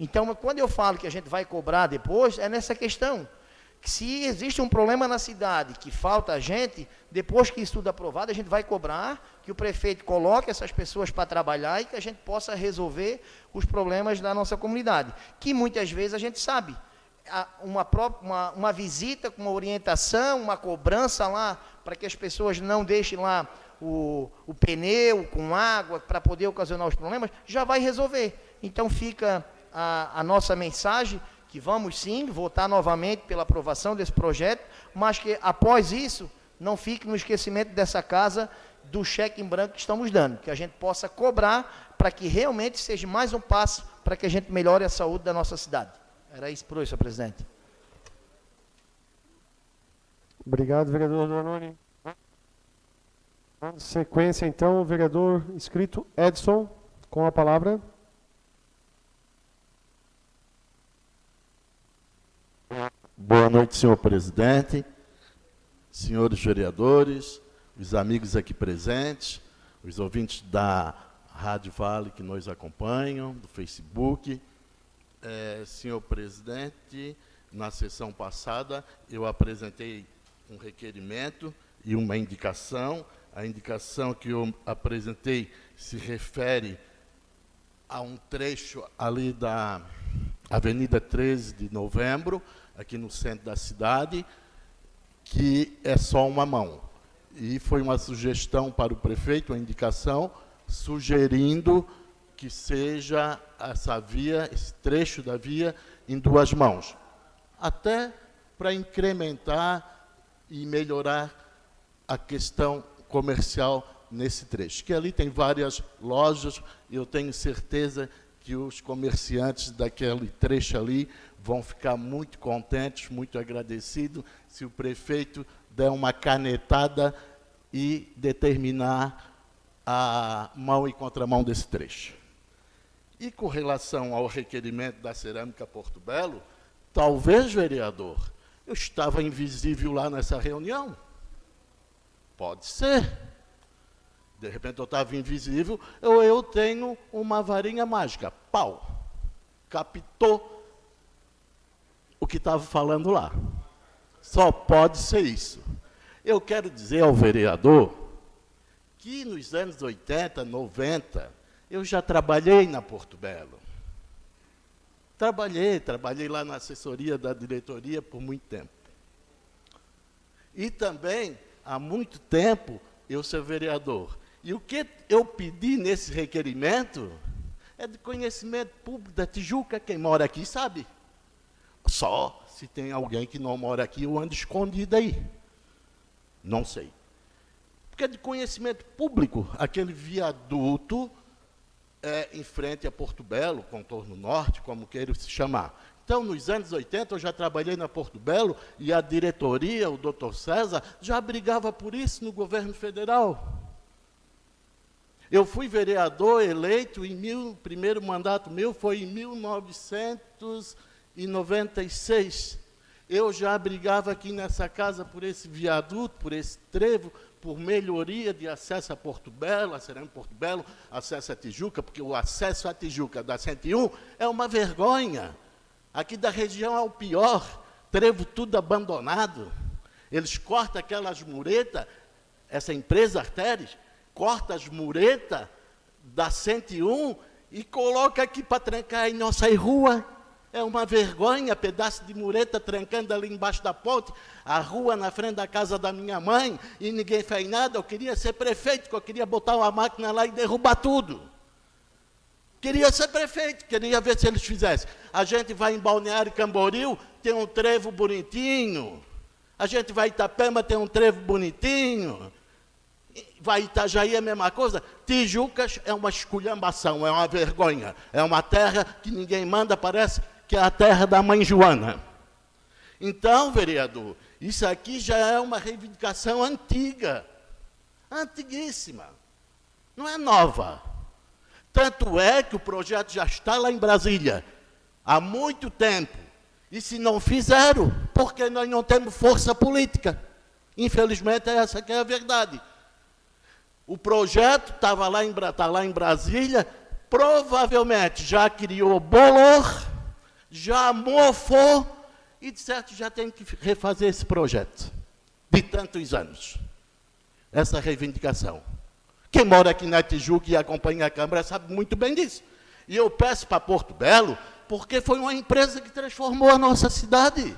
Então, quando eu falo que a gente vai cobrar depois, é nessa questão que se existe um problema na cidade, que falta gente, depois que isso tudo aprovado, a gente vai cobrar que o prefeito coloque essas pessoas para trabalhar e que a gente possa resolver os problemas da nossa comunidade, que muitas vezes a gente sabe. Uma, uma, uma visita com uma orientação, uma cobrança lá, para que as pessoas não deixem lá o, o pneu com água para poder ocasionar os problemas, já vai resolver. Então fica a, a nossa mensagem que vamos sim votar novamente pela aprovação desse projeto, mas que após isso não fique no esquecimento dessa casa do cheque em branco que estamos dando, que a gente possa cobrar para que realmente seja mais um passo para que a gente melhore a saúde da nossa cidade. Era isso por hoje, senhor presidente. Obrigado, vereador Dornoni. Sequência, então, o vereador inscrito Edson, com a palavra. Boa noite, senhor presidente, senhores vereadores, os amigos aqui presentes, os ouvintes da Rádio Vale que nos acompanham, do Facebook. É, senhor presidente, na sessão passada eu apresentei um requerimento e uma indicação. A indicação que eu apresentei se refere a um trecho ali da Avenida 13 de Novembro, aqui no centro da cidade, que é só uma mão. e foi uma sugestão para o prefeito, uma indicação, sugerindo que seja essa via, esse trecho da via, em duas mãos. Até para incrementar e melhorar a questão comercial nesse trecho. Que ali tem várias lojas, e eu tenho certeza que os comerciantes daquele trecho ali vão ficar muito contentes, muito agradecidos, se o prefeito der uma canetada e determinar a mão e contramão desse trecho. E com relação ao requerimento da Cerâmica Porto Belo, talvez, vereador, eu estava invisível lá nessa reunião. Pode ser. De repente eu estava invisível, ou eu tenho uma varinha mágica. Pau. Captou o que estava falando lá. Só pode ser isso. Eu quero dizer ao vereador que nos anos 80, 90, eu já trabalhei na Porto Belo. Trabalhei, trabalhei lá na assessoria da diretoria por muito tempo. E também, há muito tempo, eu sou vereador. E o que eu pedi nesse requerimento é de conhecimento público da Tijuca, quem mora aqui sabe. Só se tem alguém que não mora aqui ou anda escondido aí. Não sei. Porque é de conhecimento público, aquele viaduto é, em frente a Porto Belo, contorno norte, como queira se chamar. Então, nos anos 80, eu já trabalhei na Porto Belo e a diretoria, o doutor César, já brigava por isso no governo federal. Eu fui vereador eleito em mil, o primeiro mandato meu foi em 1996 eu já brigava aqui nessa casa por esse viaduto, por esse trevo, por melhoria de acesso a Porto Belo, a Serão Porto Belo, acesso a Tijuca, porque o acesso a Tijuca da 101 é uma vergonha. Aqui da região é o pior, trevo tudo abandonado. Eles cortam aquelas muretas, essa empresa Artéres, corta as muretas da 101 e coloca aqui para trancar em nossa rua. É uma vergonha, pedaço de mureta trancando ali embaixo da ponte, a rua na frente da casa da minha mãe, e ninguém fez nada. Eu queria ser prefeito, eu queria botar uma máquina lá e derrubar tudo. Queria ser prefeito, queria ver se eles fizessem. A gente vai em Balneário Camboriú, tem um trevo bonitinho. A gente vai em Itapema, tem um trevo bonitinho. Vai Itajaí é a mesma coisa. Tijucas é uma esculhambação, é uma vergonha. É uma terra que ninguém manda, parece que é a terra da mãe Joana. Então, vereador, isso aqui já é uma reivindicação antiga, antiguíssima, não é nova. Tanto é que o projeto já está lá em Brasília, há muito tempo. E se não fizeram, porque nós não temos força política. Infelizmente, essa que é a verdade. O projeto estava lá, tá lá em Brasília, provavelmente já criou bolor, já mofou e, de certo, já tem que refazer esse projeto de tantos anos. Essa reivindicação. Quem mora aqui na Tijuca e acompanha a Câmara sabe muito bem disso. E eu peço para Porto Belo, porque foi uma empresa que transformou a nossa cidade.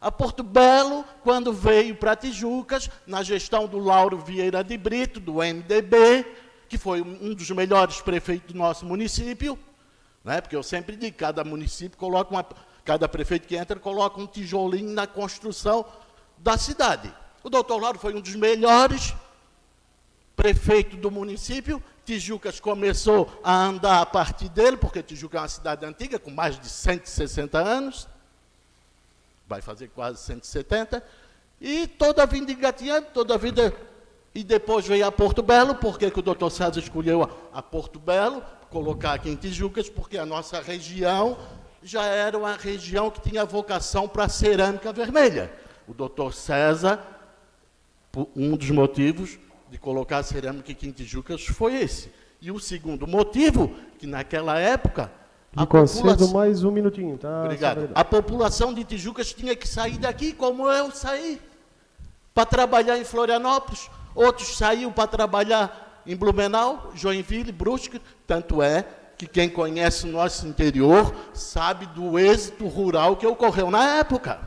A Porto Belo, quando veio para Tijucas, na gestão do Lauro Vieira de Brito, do MDB, que foi um dos melhores prefeitos do nosso município, né? Porque eu sempre digo, cada município coloca uma, cada prefeito que entra coloca um tijolinho na construção da cidade. O doutor Lauro foi um dos melhores prefeitos do município. Tijucas começou a andar a partir dele, porque Tijuca é uma cidade antiga, com mais de 160 anos. Vai fazer quase 170. E toda a vida engatinhando, toda a vida. E depois veio a Porto Belo, porque que o doutor César escolheu a, a Porto Belo? Colocar aqui em Tijucas, porque a nossa região já era uma região que tinha vocação para cerâmica vermelha. O doutor César, um dos motivos de colocar a cerâmica aqui em Tijucas foi esse. E o segundo motivo, que naquela época... Me concedo população... mais um minutinho, tá? Obrigado. A população de Tijucas tinha que sair daqui, como eu saí, para trabalhar em Florianópolis. Outros saíram para trabalhar em Blumenau, Joinville, Brusque, tanto é que quem conhece o nosso interior sabe do êxito rural que ocorreu na época.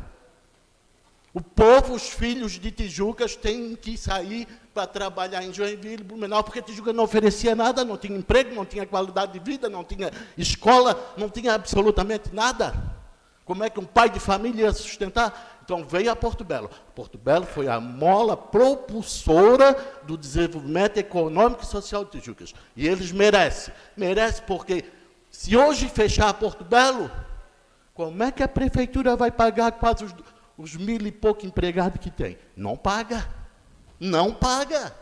O povo, os filhos de Tijucas, têm que sair para trabalhar em Joinville, Blumenau, porque Tijuca não oferecia nada, não tinha emprego, não tinha qualidade de vida, não tinha escola, não tinha absolutamente nada. Como é que um pai de família ia sustentar? Então veio a Porto Belo. Porto Belo foi a mola propulsora do desenvolvimento econômico e social de Tijucas. E eles merecem. Merecem porque se hoje fechar Porto Belo, como é que a prefeitura vai pagar quase os os mil e pouco empregados que tem? Não paga. Não paga.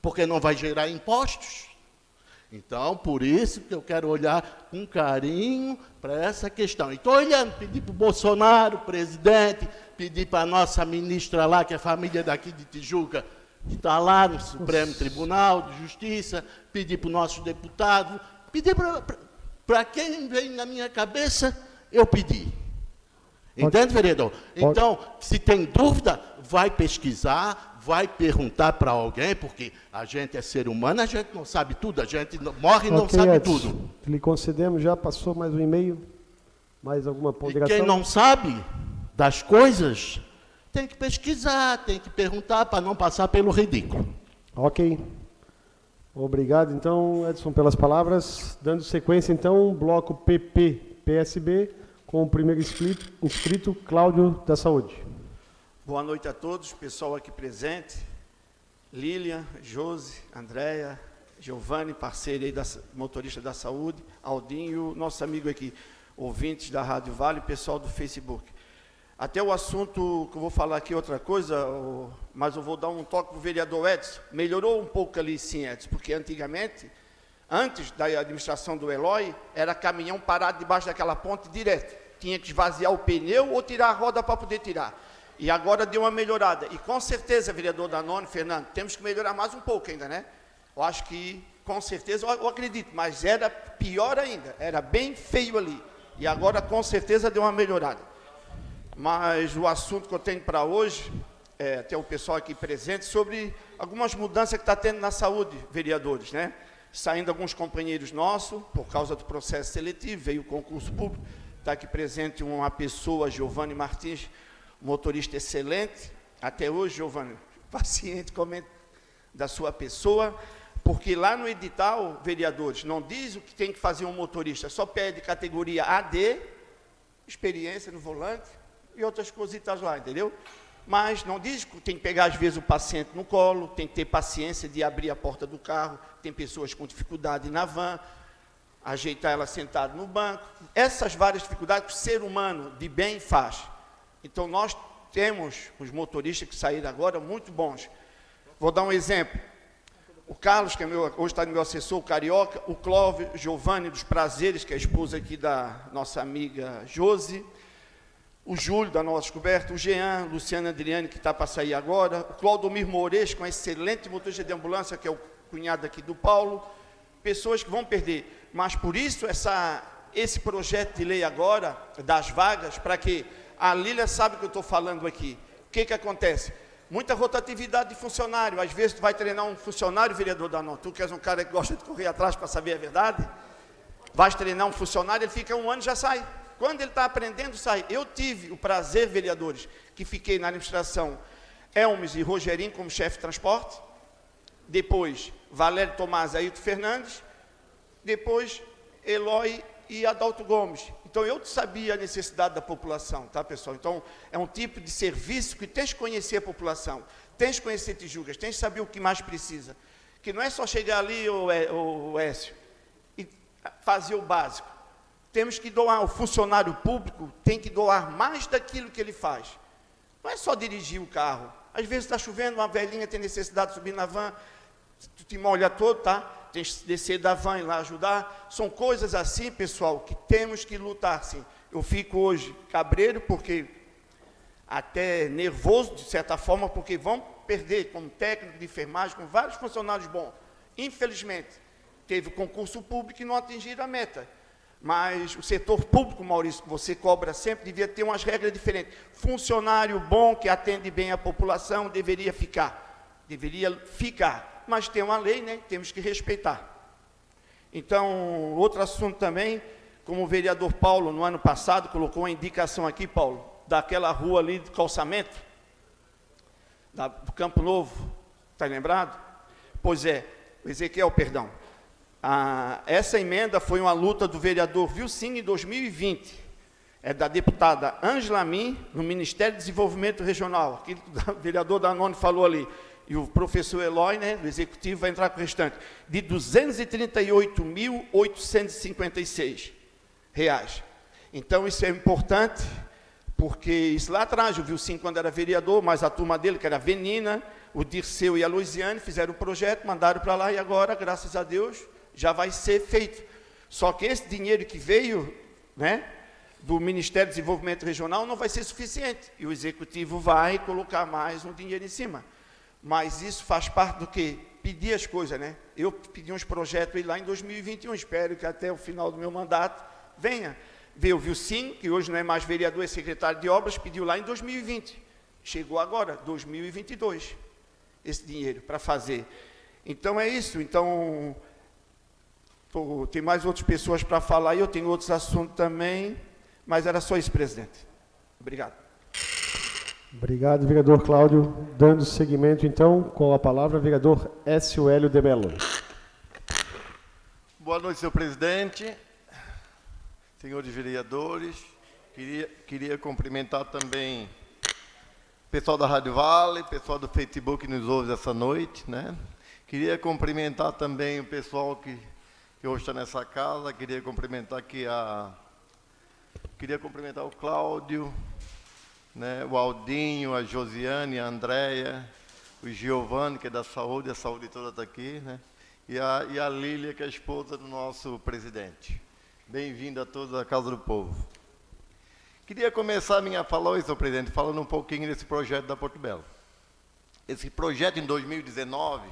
Porque não vai gerar impostos. Então, por isso que eu quero olhar com carinho para essa questão. Estou olhando, pedi para o Bolsonaro, presidente, pedi para a nossa ministra lá, que é família daqui de Tijuca, que está lá no Supremo Tribunal de Justiça, pedi para o nosso deputado, pedi para quem vem na minha cabeça, eu pedi. Entende, vereador? Então, se tem dúvida, vai pesquisar, vai perguntar para alguém, porque a gente é ser humano, a gente não sabe tudo, a gente morre e não okay, sabe Edson, tudo. Lhe concedemos, já passou mais um e-mail, mais alguma ponderação? E quem não sabe das coisas, tem que pesquisar, tem que perguntar para não passar pelo ridículo. Ok. Obrigado, então, Edson, pelas palavras. Dando sequência, então, bloco PP-PSB com o primeiro inscrito, inscrito Cláudio da Saúde. Boa noite a todos, pessoal aqui presente. Lilian, Josi, Andréia, Giovanni, parceiro aí da motorista da saúde, Aldinho, nosso amigo aqui, ouvintes da Rádio Vale, pessoal do Facebook. Até o assunto que eu vou falar aqui outra coisa, mas eu vou dar um toque para o vereador Edson. Melhorou um pouco ali sim, Edson, porque antigamente, antes da administração do Eloy, era caminhão parado debaixo daquela ponte direto tinha que esvaziar o pneu ou tirar a roda para poder tirar. E agora deu uma melhorada. E com certeza, vereador Danone, Fernando, temos que melhorar mais um pouco ainda, né? Eu acho que, com certeza, eu acredito, mas era pior ainda, era bem feio ali. E agora, com certeza, deu uma melhorada. Mas o assunto que eu tenho para hoje, é, até o pessoal aqui presente, sobre algumas mudanças que está tendo na saúde, vereadores, né? Saindo alguns companheiros nossos, por causa do processo seletivo, veio o concurso público, Está aqui presente uma pessoa, Giovanni Martins, motorista excelente. Até hoje, Giovanni, paciente, comente da sua pessoa, porque lá no edital, vereadores, não diz o que tem que fazer um motorista, só pede categoria AD, experiência no volante e outras cositas lá, entendeu? Mas não diz que tem que pegar, às vezes, o paciente no colo, tem que ter paciência de abrir a porta do carro, tem pessoas com dificuldade na van, ajeitar ela sentada no banco. Essas várias dificuldades que o ser humano de bem faz. Então, nós temos os motoristas que saíram agora muito bons. Vou dar um exemplo. O Carlos, que é meu, hoje está no meu assessor, o Carioca, o Clóvis Giovanni dos Prazeres, que é a esposa aqui da nossa amiga Josi, o Júlio, da nossa descoberta, o Jean, Luciana Adriane, que está para sair agora, o Claudomir Moures, com um excelente motorista de ambulância, que é o cunhado aqui do Paulo, pessoas que vão perder mas por isso essa, esse projeto de lei agora, das vagas, para que a Lília sabe que eu estou falando aqui. O que, que acontece? Muita rotatividade de funcionário. Às vezes tu vai treinar um funcionário, vereador da não, tu que és um cara que gosta de correr atrás para saber a verdade, vais treinar um funcionário, ele fica um ano e já sai. Quando ele está aprendendo, sai. Eu tive o prazer, vereadores, que fiquei na administração Elmes e Rogerinho como chefe de transporte, depois Valério Tomás e Ailton Fernandes, depois Eloy e Adalto Gomes. Então eu sabia a necessidade da população, tá pessoal? Então é um tipo de serviço que tens que conhecer a população, tens que conhecer Tijucas, tens que saber o que mais precisa. Que não é só chegar ali, o Écio, e fazer o básico. Temos que doar, o funcionário público tem que doar mais daquilo que ele faz. Não é só dirigir o carro. Às vezes está chovendo, uma velhinha tem necessidade de subir na van, tu te molha todo, tá? Tem que descer da van lá ajudar. São coisas assim, pessoal, que temos que lutar, sim. Eu fico hoje cabreiro, porque até nervoso, de certa forma, porque vão perder como técnico de enfermagem, com vários funcionários bons. Infelizmente, teve concurso público e não atingiram a meta. Mas o setor público, Maurício, que você cobra sempre, devia ter umas regras diferentes. Funcionário bom, que atende bem a população, deveria ficar. Deveria ficar mas tem uma lei, né? Temos que respeitar. Então, outro assunto também, como o vereador Paulo, no ano passado, colocou uma indicação aqui, Paulo, daquela rua ali de calçamento, da, do Campo Novo, está lembrado? Pois é, Ezequiel, perdão. Ah, essa emenda foi uma luta do vereador Vilcine em 2020. É da deputada Angela Min, no Ministério de Desenvolvimento Regional. Aquilo que o vereador Danone falou ali. E o professor Eloy, né, do executivo, vai entrar com o restante. De 238.856 reais. Então, isso é importante, porque isso lá atrás, o Vilcine, quando era vereador, mas a turma dele, que era a Venina, o Dirceu e a Luiziane, fizeram o projeto, mandaram para lá, e agora, graças a Deus, já vai ser feito. Só que esse dinheiro que veio, né, do Ministério do Desenvolvimento Regional não vai ser suficiente. E o Executivo vai colocar mais um dinheiro em cima. Mas isso faz parte do que? Pedir as coisas, né? Eu pedi uns projetos lá em 2021, espero que até o final do meu mandato venha. Veio o Vilcim, que hoje não é mais vereador, é secretário de obras, pediu lá em 2020. Chegou agora, 2022, esse dinheiro para fazer. Então é isso. Então, tem mais outras pessoas para falar e eu tenho outros assuntos também, mas era só isso, presidente. Obrigado. Obrigado, vereador Cláudio. Dando seguimento, então, com a palavra, vereador Écio Hélio de Mello. Boa noite, senhor presidente senhores vereadores, queria, queria cumprimentar também o pessoal da Rádio Vale, pessoal do Facebook que nos ouve essa noite, né? Queria cumprimentar também o pessoal que, que hoje está nessa casa, queria cumprimentar aqui a... Queria cumprimentar o Cláudio, né, o Aldinho, a Josiane, a Andréia, o Giovanni, que é da saúde, a saúde toda está aqui, né? E a, e a Lília, que é a esposa do nosso presidente. Bem-vindo a todos à Casa do Povo. Queria começar a minha fala hoje, senhor presidente, falando um pouquinho desse projeto da Porto Belo. Esse projeto em 2019,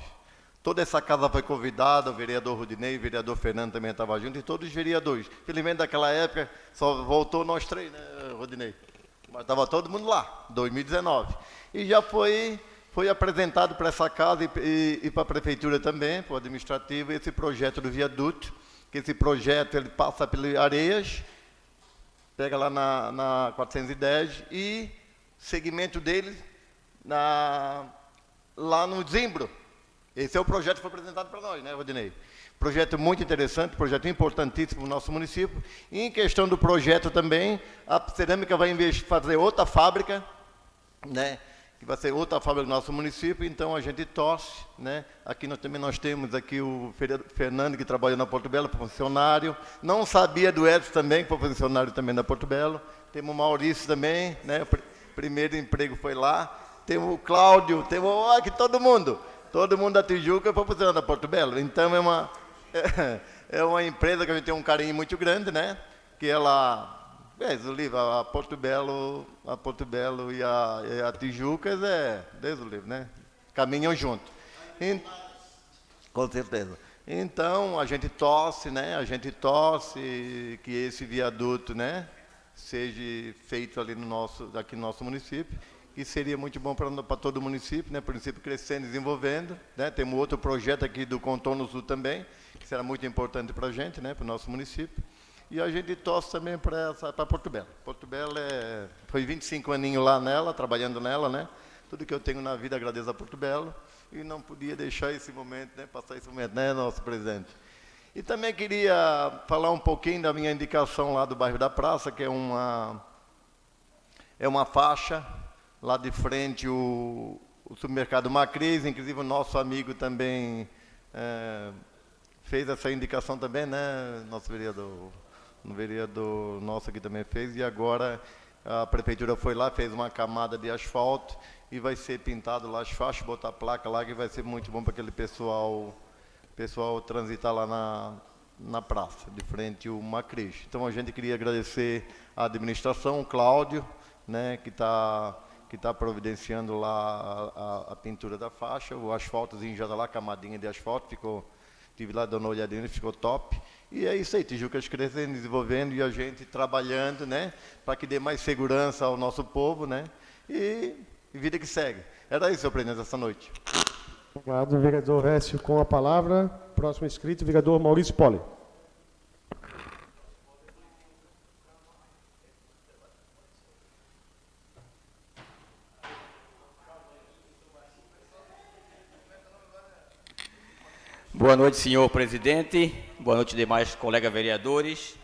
toda essa casa foi convidada, o vereador Rudinei, o vereador Fernando também estava junto, e todos os vereadores. Felizmente, daquela época, só voltou nós três, né, Rudinei? Mas estava todo mundo lá, 2019. E já foi, foi apresentado para essa casa e, e, e para a prefeitura também, para o administrativo, esse projeto do viaduto, que esse projeto ele passa pelas Areias, pega lá na, na 410 e segmento dele na, lá no Zimbro. Esse é o projeto que foi apresentado para nós, né, Rodinei? Projeto muito interessante, projeto importantíssimo para o nosso município. E em questão do projeto também, a cerâmica vai fazer outra fábrica, né? que vai ser outra fábrica do nosso município, então a gente torce, né? Aqui nós também nós temos aqui o Fernando, que trabalha na Porto Belo, funcionário. Não sabia do Edson também, que foi funcionário também na Porto Belo. Temos o Maurício também, né? O pr primeiro emprego foi lá. Temos o Cláudio, temos aqui todo mundo. Todo mundo da Tijuca foi funcionário da Porto Belo. Então é uma, é uma empresa que a gente tem um carinho muito grande, né? Que ela Deus o livro, a Porto Belo, a Porto Belo e a, e a Tijucas é, Deus o livro, né? Caminham junto. E, com certeza. Então, a gente torce, né? A gente torce que esse viaduto, né? Seja feito ali no nosso, aqui no nosso município, que seria muito bom para todo o município, né? Município crescendo, desenvolvendo, né? Temos outro projeto aqui do Contorno Sul também, que será muito importante para a gente, né? Para o nosso município. E a gente torce também para Porto Belo. Porto Belo é, foi 25 aninhos lá nela, trabalhando nela, né? Tudo que eu tenho na vida agradeço a Porto Belo e não podia deixar esse momento, né? Passar esse momento, né, nosso presidente? E também queria falar um pouquinho da minha indicação lá do bairro da Praça, que é uma é uma faixa lá de frente o, o supermercado Macris, inclusive o nosso amigo também é, fez essa indicação também, né, nosso vereador um vereador nosso aqui também fez, e agora a prefeitura foi lá, fez uma camada de asfalto e vai ser pintado lá as faixas, botar placa lá, que vai ser muito bom para aquele pessoal, pessoal transitar lá na, na praça, de frente ao Macris. Então a gente queria agradecer a administração, o Cláudio, né, que está que está providenciando lá a, a, a, pintura da faixa, o asfaltozinho já está lá, camadinha de asfalto, ficou, tive lá dando uma olhadinha, ficou top. E é isso aí, Tijucas crescendo, desenvolvendo e a gente trabalhando, né? Para que dê mais segurança ao nosso povo, né? E, e vida que segue. Era isso, senhor presidente, essa noite. Obrigado, vereador Récio. Com a palavra, próximo inscrito, vereador Maurício Poli. Boa noite, senhor presidente. Boa noite, demais colegas vereadores.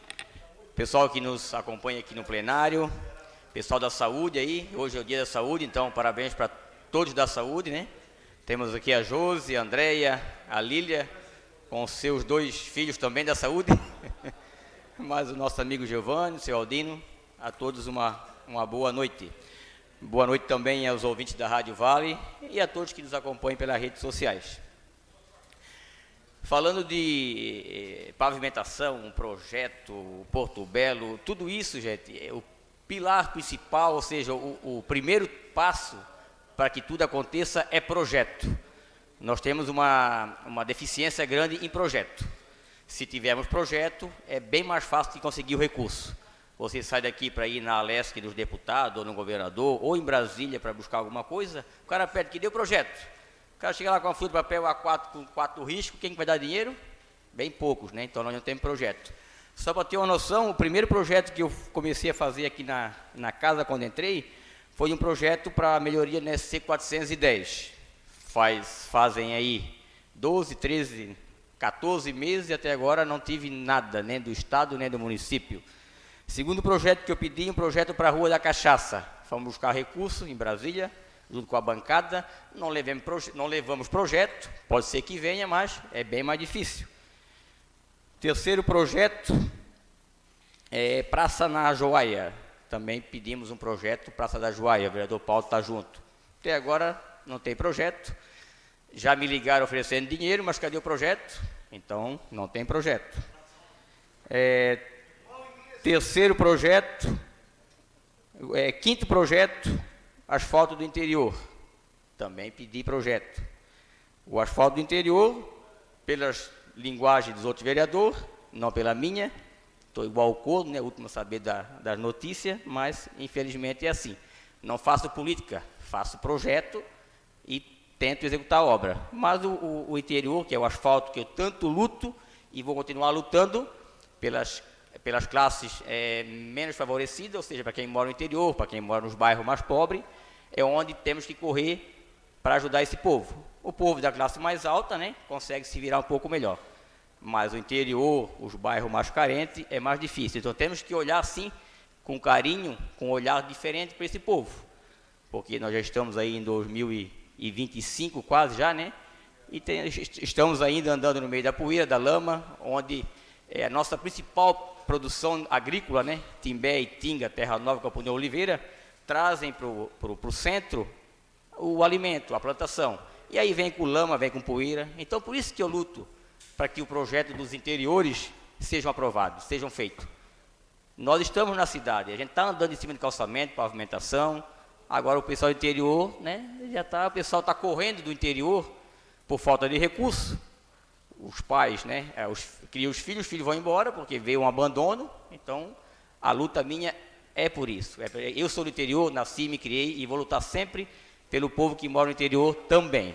Pessoal que nos acompanha aqui no plenário. Pessoal da saúde aí. Hoje é o dia da saúde, então parabéns para todos da saúde, né? Temos aqui a Josi, a Andréia, a Lília, com seus dois filhos também da saúde. Mais o nosso amigo Giovanni, o seu Aldino. A todos uma, uma boa noite. Boa noite também aos ouvintes da Rádio Vale e a todos que nos acompanham pelas redes sociais. Falando de eh, pavimentação, um projeto, Porto Belo, tudo isso, gente, é o pilar principal, ou seja, o, o primeiro passo para que tudo aconteça é projeto. Nós temos uma, uma deficiência grande em projeto. Se tivermos projeto, é bem mais fácil de conseguir o recurso. Você sai daqui para ir na Alesc dos deputados, ou no governador, ou em Brasília para buscar alguma coisa, o cara pede que dê o projeto. O cara chega lá com a folha de papel A4 com quatro riscos, quem vai dar dinheiro? Bem poucos, né? Então nós não temos projeto. Só para ter uma noção, o primeiro projeto que eu comecei a fazer aqui na, na casa quando entrei, foi um projeto para melhoria no SC 410. Faz, fazem aí 12, 13, 14 meses e até agora não tive nada, nem do Estado, nem do município. Segundo projeto que eu pedi, um projeto para a Rua da Cachaça. Fomos buscar recurso em Brasília, junto com a bancada, não, levemos, não levamos projeto, pode ser que venha, mas é bem mais difícil. Terceiro projeto é Praça na Joaia. Também pedimos um projeto Praça da Joaia, o vereador Paulo está junto. Até agora não tem projeto. Já me ligaram oferecendo dinheiro, mas cadê o projeto? Então, não tem projeto. É, terceiro projeto, é, quinto projeto, Asfalto do interior. Também pedi projeto. O asfalto do interior, pelas linguagens dos outros vereadores, não pela minha. Estou igual o Corno, né? Último a saber da, das notícias, mas infelizmente é assim. Não faço política, faço projeto e tento executar a obra. Mas o, o, o interior, que é o asfalto que eu tanto luto e vou continuar lutando pelas pelas classes é, menos favorecidas, ou seja, para quem mora no interior, para quem mora nos bairros mais pobres, é onde temos que correr para ajudar esse povo. O povo da classe mais alta, né, consegue se virar um pouco melhor. Mas o interior, os bairros mais carentes, é mais difícil. Então temos que olhar assim, com carinho, com um olhar diferente para esse povo. Porque nós já estamos aí em 2025 quase já, né? E tem, estamos ainda andando no meio da poeira, da lama, onde é a nossa principal produção agrícola, né? Timbé e Tinga, Terra Nova, Campo Oliveira, trazem para o centro o alimento, a plantação. E aí vem com lama, vem com poeira. Então, por isso que eu luto para que o projeto dos interiores sejam aprovados, sejam feitos. Nós estamos na cidade, a gente está andando em cima de calçamento, pavimentação. Agora o pessoal do interior, né? Já tá, o pessoal está correndo do interior por falta de recurso os pais, né, é, os, criam os filhos, os filhos vão embora porque veio um abandono, então a luta minha é por isso. É, eu sou do interior, nasci, me criei e vou lutar sempre pelo povo que mora no interior também.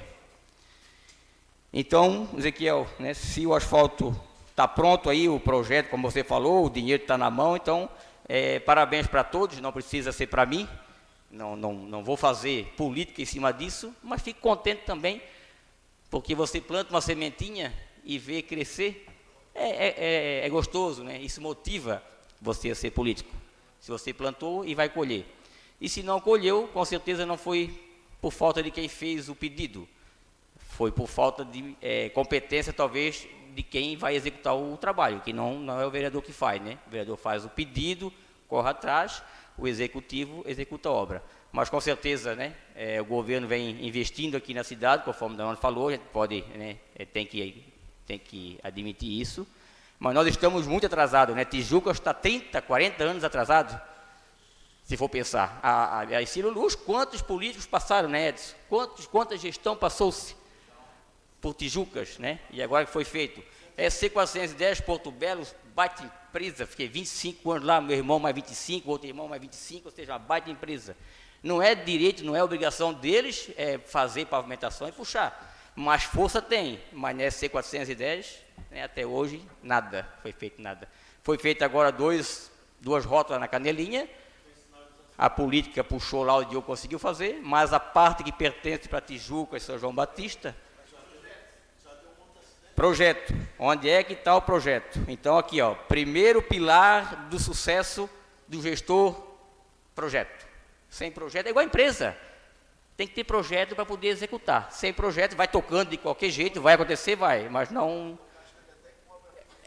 Então, Ezequiel, né, se o asfalto está pronto aí, o projeto, como você falou, o dinheiro está na mão, então, é, parabéns para todos, não precisa ser para mim, não, não, não vou fazer política em cima disso, mas fico contente também, porque você planta uma sementinha e ver crescer, é, é, é, é gostoso, né? Isso motiva você a ser político. Se você plantou e vai colher. E se não colheu, com certeza não foi por falta de quem fez o pedido. Foi por falta de é, competência, talvez, de quem vai executar o trabalho, que não, não é o vereador que faz, né? O vereador faz o pedido, corre atrás, o executivo executa a obra. Mas com certeza, né, é, o governo vem investindo aqui na cidade, conforme o Daniel falou, a gente pode, né, é, tem que tem que admitir isso. Mas nós estamos muito atrasados, né? Tijuca está 30, 40 anos atrasado, se for pensar. A, Ciro Luz, quantos políticos passaram, né, Edson? Quantos, quanta gestão passou-se por Tijucas, né? E agora que foi feito. É C410, Porto Belo, baita empresa, fiquei 25 anos lá, meu irmão mais 25, outro irmão mais 25, ou seja, baita empresa. Não é direito, não é obrigação deles é, fazer pavimentação e puxar. Mas força tem, mas nessa C410, né, até hoje, nada, foi feito nada. Foi feito agora dois, duas rótulas na canelinha, a política puxou lá o Diogo conseguiu fazer, mas a parte que pertence para Tijuca e São João Batista, Projeto. Onde é que está o projeto? Então, aqui, ó, primeiro pilar do sucesso do gestor, projeto. Sem projeto é igual a empresa. Tem que ter projeto para poder executar. Sem projeto, vai tocando de qualquer jeito, vai acontecer, vai, mas não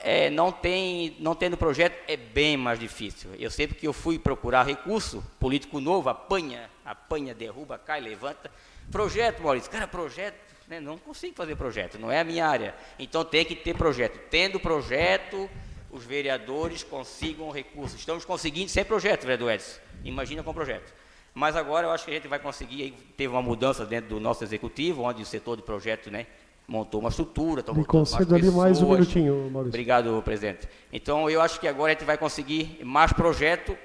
é, não tem, não tendo projeto é bem mais difícil. Eu sempre que eu fui procurar recurso, político novo, apanha, apanha, derruba, cai, levanta. Projeto, Maurício, cara, projeto, né, não consigo fazer projeto, não é a minha área. Então tem que ter projeto. Tendo projeto, os vereadores consigam recursos. Estamos conseguindo sem projeto, vereador Edson. Imagina com projeto. Mas agora eu acho que a gente vai conseguir, teve uma mudança dentro do nosso executivo, onde o setor de projeto, né, montou uma estrutura, Me concedo ali mais um minutinho, Maurício. Obrigado, presidente. Então, eu acho que agora a gente vai conseguir mais projeto,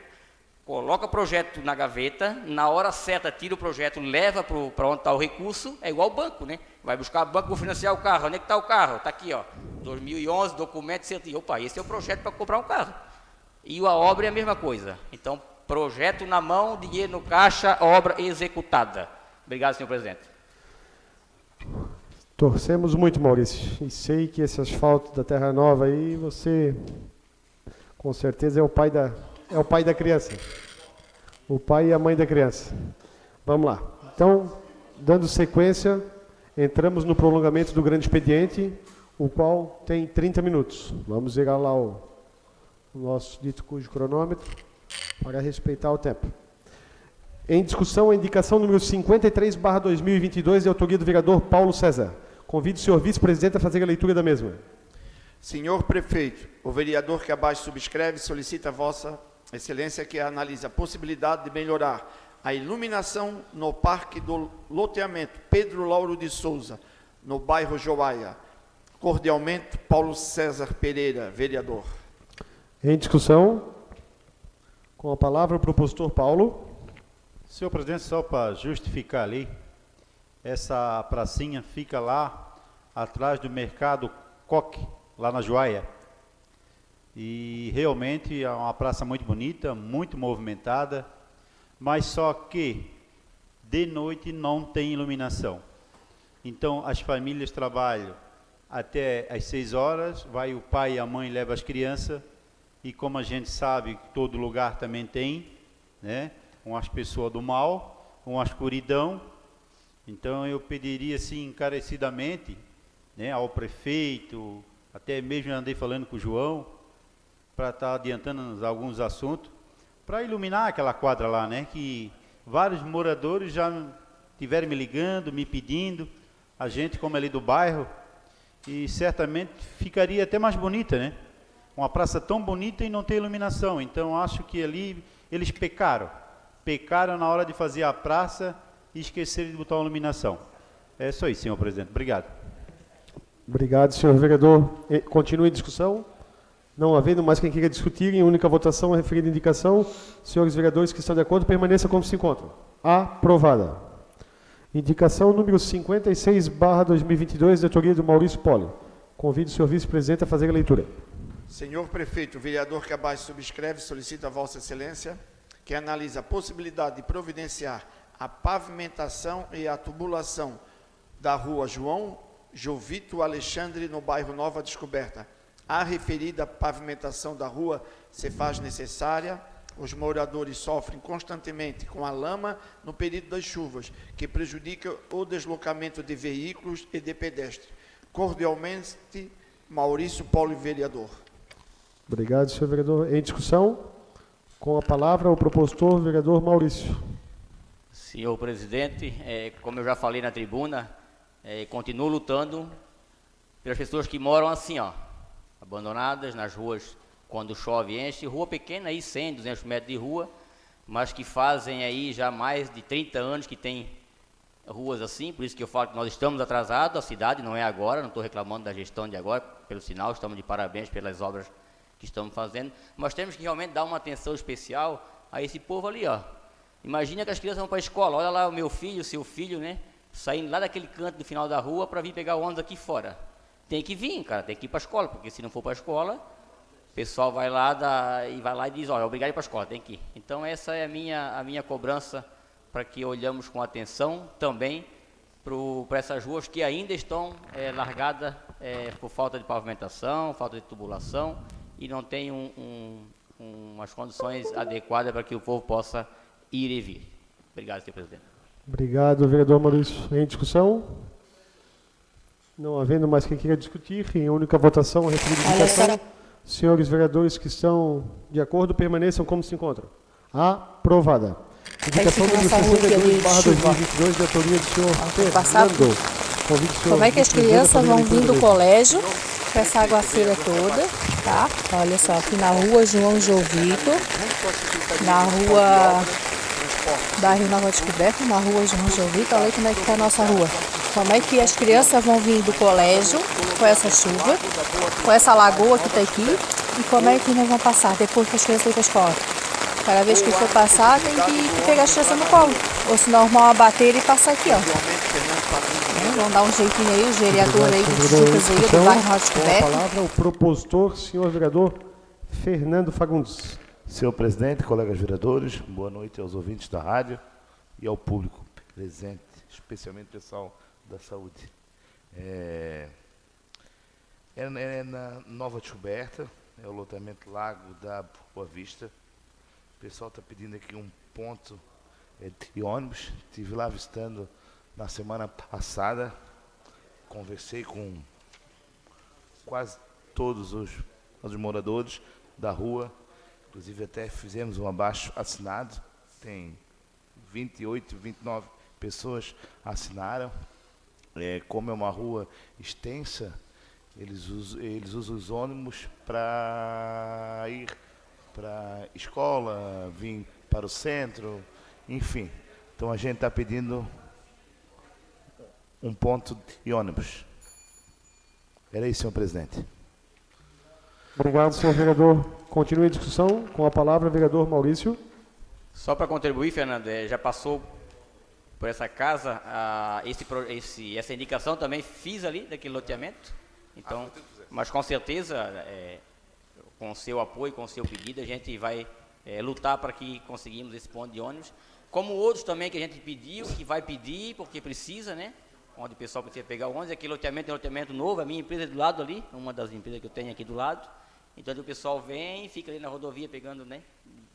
coloca o projeto na gaveta, na hora certa tira o projeto, leva para onde está o recurso, é igual o banco, né? Vai buscar o banco, vou financiar o carro, onde é que está o carro? Está aqui, ó, 2011, documento, você... opa, esse é o projeto para comprar um carro. E a obra é a mesma coisa. Então, projeto na mão, dinheiro no caixa, obra executada. Obrigado, senhor presidente. Torcemos muito, Maurício. E sei que esse asfalto da Terra Nova aí, você com certeza é o pai da, é o pai da criança. O pai e a mãe da criança. Vamos lá. Então, dando sequência, entramos no prolongamento do grande expediente, o qual tem 30 minutos. Vamos ligar lá o, o nosso dito cujo cronômetro para respeitar o tempo. Em discussão, a indicação número 53, barra 2022, de autoria do vereador Paulo César. Convido o senhor vice-presidente a fazer a leitura da mesma. Senhor prefeito, o vereador que abaixo subscreve solicita a vossa excelência que analise a possibilidade de melhorar a iluminação no Parque do Loteamento Pedro Lauro de Souza, no bairro Joaia. Cordialmente, Paulo César Pereira, vereador. Em discussão, com a palavra o propositor Paulo. Senhor presidente, só para justificar ali, essa pracinha fica lá atrás do mercado Coque, lá na Joaia. E realmente é uma praça muito bonita, muito movimentada, mas só que de noite não tem iluminação. Então as famílias trabalham até às 6 horas, vai o pai e a mãe leva as crianças, e como a gente sabe, todo lugar também tem, né, umas pessoas do mal, uma escuridão, então eu pediria assim encarecidamente né, ao prefeito, até mesmo andei falando com o João, para estar tá adiantando alguns assuntos, para iluminar aquela quadra lá, né? Que vários moradores já tiveram me ligando, me pedindo, a gente como é ali do bairro, e certamente ficaria até mais bonita, né? Uma praça tão bonita e não tem iluminação. Então acho que ali eles pecaram. Pecaram na hora de fazer a praça e esqueceram de botar uma iluminação. É isso, senhor presidente. Obrigado. Obrigado, senhor vereador. Continue a discussão. Não havendo mais quem queira discutir, em única votação, referida indicação, senhores vereadores que estão de acordo, permaneça como se encontram. Aprovada. Indicação número 56, barra 2022, de autoria do Maurício Poli. Convido o senhor vice-presidente a fazer a leitura. Senhor prefeito, o vereador que abaixo subscreve solicita a vossa excelência que analise a possibilidade de providenciar a pavimentação e a tubulação da rua João Jovito Alexandre, no bairro Nova Descoberta. A referida pavimentação da rua se faz necessária. Os moradores sofrem constantemente com a lama no período das chuvas, que prejudica o deslocamento de veículos e de pedestres. Cordialmente, Maurício Paulo, vereador. Obrigado, senhor vereador. Em discussão, com a palavra o propositor, vereador Maurício. Senhor presidente, é, como eu já falei na tribuna, é, continuo lutando pelas pessoas que moram assim, ó, abandonadas nas ruas quando chove enche, rua pequena aí, 100, 200 metros de rua, mas que fazem aí já mais de 30 anos que tem ruas assim, por isso que eu falo que nós estamos atrasados, a cidade não é agora, não estou reclamando da gestão de agora, pelo sinal, estamos de parabéns pelas obras que estamos fazendo, mas temos que realmente dar uma atenção especial a esse povo ali, ó, Imagina que as crianças vão para a escola, olha lá o meu filho, o seu filho, né? Saindo lá daquele canto do final da rua para vir pegar o ônibus aqui fora. Tem que vir, cara, tem que ir para a escola, porque se não for para a escola, o pessoal vai lá e vai lá e diz, olha, obrigado a ir para a escola, tem que ir. Então essa é a minha, a minha cobrança para que olhamos com atenção também para essas ruas que ainda estão é, largadas é, por falta de pavimentação, falta de tubulação e não tem um, um, umas condições adequadas para que o povo possa ir e vir. Obrigado, senhor presidente. Obrigado, vereador Maurício. Em discussão? Não havendo mais quem queira discutir, em única votação, a indicação. Senhores vereadores que estão de acordo, permaneçam como se encontram. Aprovada. Indicação número 62, barra 2022, de autoria do senhor Fernando. Como é que as crianças vão vir do colégio com essa aguaceira toda, tá? Olha só, aqui na rua João Jovito, na rua bairro Nova Descoberta, na rua João Jovito, olha como é que tá a nossa rua. Como é que as crianças vão vir do colégio com essa chuva, com essa lagoa que está aqui, e como é que nós vamos passar depois que as crianças ir para a escola? Cada vez que for passar, tem que pegar as crianças no colo. Ou se não, arrumar uma e passar aqui, ó. Vamos dar um jeitinho aí, o vereador aí do aí, do bairro Com a palavra, o propositor, senhor vereador Fernando Fagundes. Senhor presidente, colegas vereadores, boa noite aos ouvintes da rádio e ao público presente, especialmente o pessoal da saúde. É, é, é na Nova Descoberta, é o lotamento Lago da Boa Vista, o pessoal está pedindo aqui um ponto é, de ônibus. Estive lá visitando na semana passada. Conversei com quase todos os, os moradores da rua. Inclusive até fizemos um abaixo assinado. Tem 28, 29 pessoas assinaram. É, como é uma rua extensa, eles usam, eles usam os ônibus para ir para escola, vim para o centro, enfim. Então a gente está pedindo um ponto de ônibus. Era isso, senhor presidente. Obrigado, senhor vereador. Continue a discussão com a palavra, vereador Maurício. Só para contribuir, Fernando, é, já passou por essa casa, a, esse, esse, essa indicação também fiz ali daquele loteamento. Então, mas com certeza é, com seu apoio, com seu pedido, a gente vai é, lutar para que conseguimos esse ponto de ônibus. Como outros também que a gente pediu, que vai pedir, porque precisa, né? Onde o pessoal precisa pegar o ônibus, aquele loteamento é um loteamento novo, a minha empresa é do lado ali, uma das empresas que eu tenho aqui do lado. Então o pessoal vem, fica ali na rodovia pegando, né?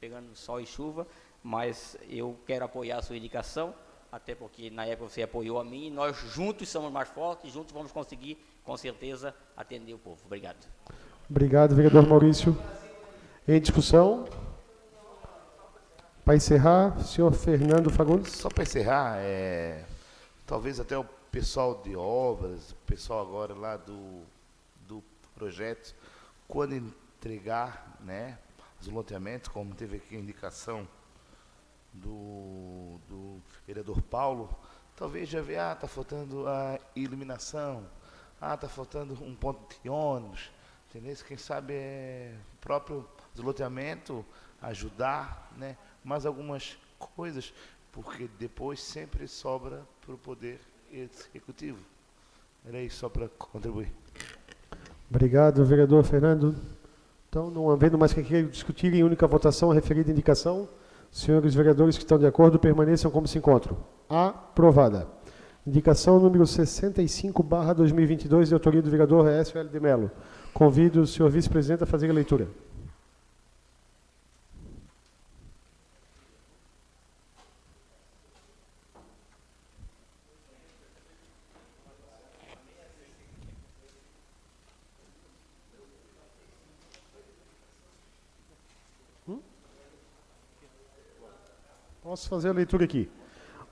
Pegando sol e chuva, mas eu quero apoiar a sua indicação, até porque na época você apoiou a mim, e nós juntos somos mais fortes, juntos vamos conseguir, com certeza, atender o povo. Obrigado. Obrigado, vereador Maurício. Em discussão? Para encerrar, senhor Fernando Fagundes. Só para encerrar, é, talvez até o pessoal de obras, o pessoal agora lá do, do projeto, quando entregar né, os loteamentos, como teve aqui a indicação do, do vereador Paulo, talvez já veja, ah, está faltando a iluminação, ah, está faltando um ponto de ônibus, Entendeu? Quem sabe é o próprio desloteamento ajudar, né? mais algumas coisas, porque depois sempre sobra para o poder executivo. Era isso só para contribuir. Obrigado, vereador Fernando. Então, não havendo mais que queira discutir em única votação a referida indicação, senhores vereadores que estão de acordo permaneçam como se encontram. Aprovada. Indicação número 65, barra 2022, de autoria do vereador Écio L. de Mello. Convido o senhor vice-presidente a fazer a leitura. Posso fazer a leitura aqui.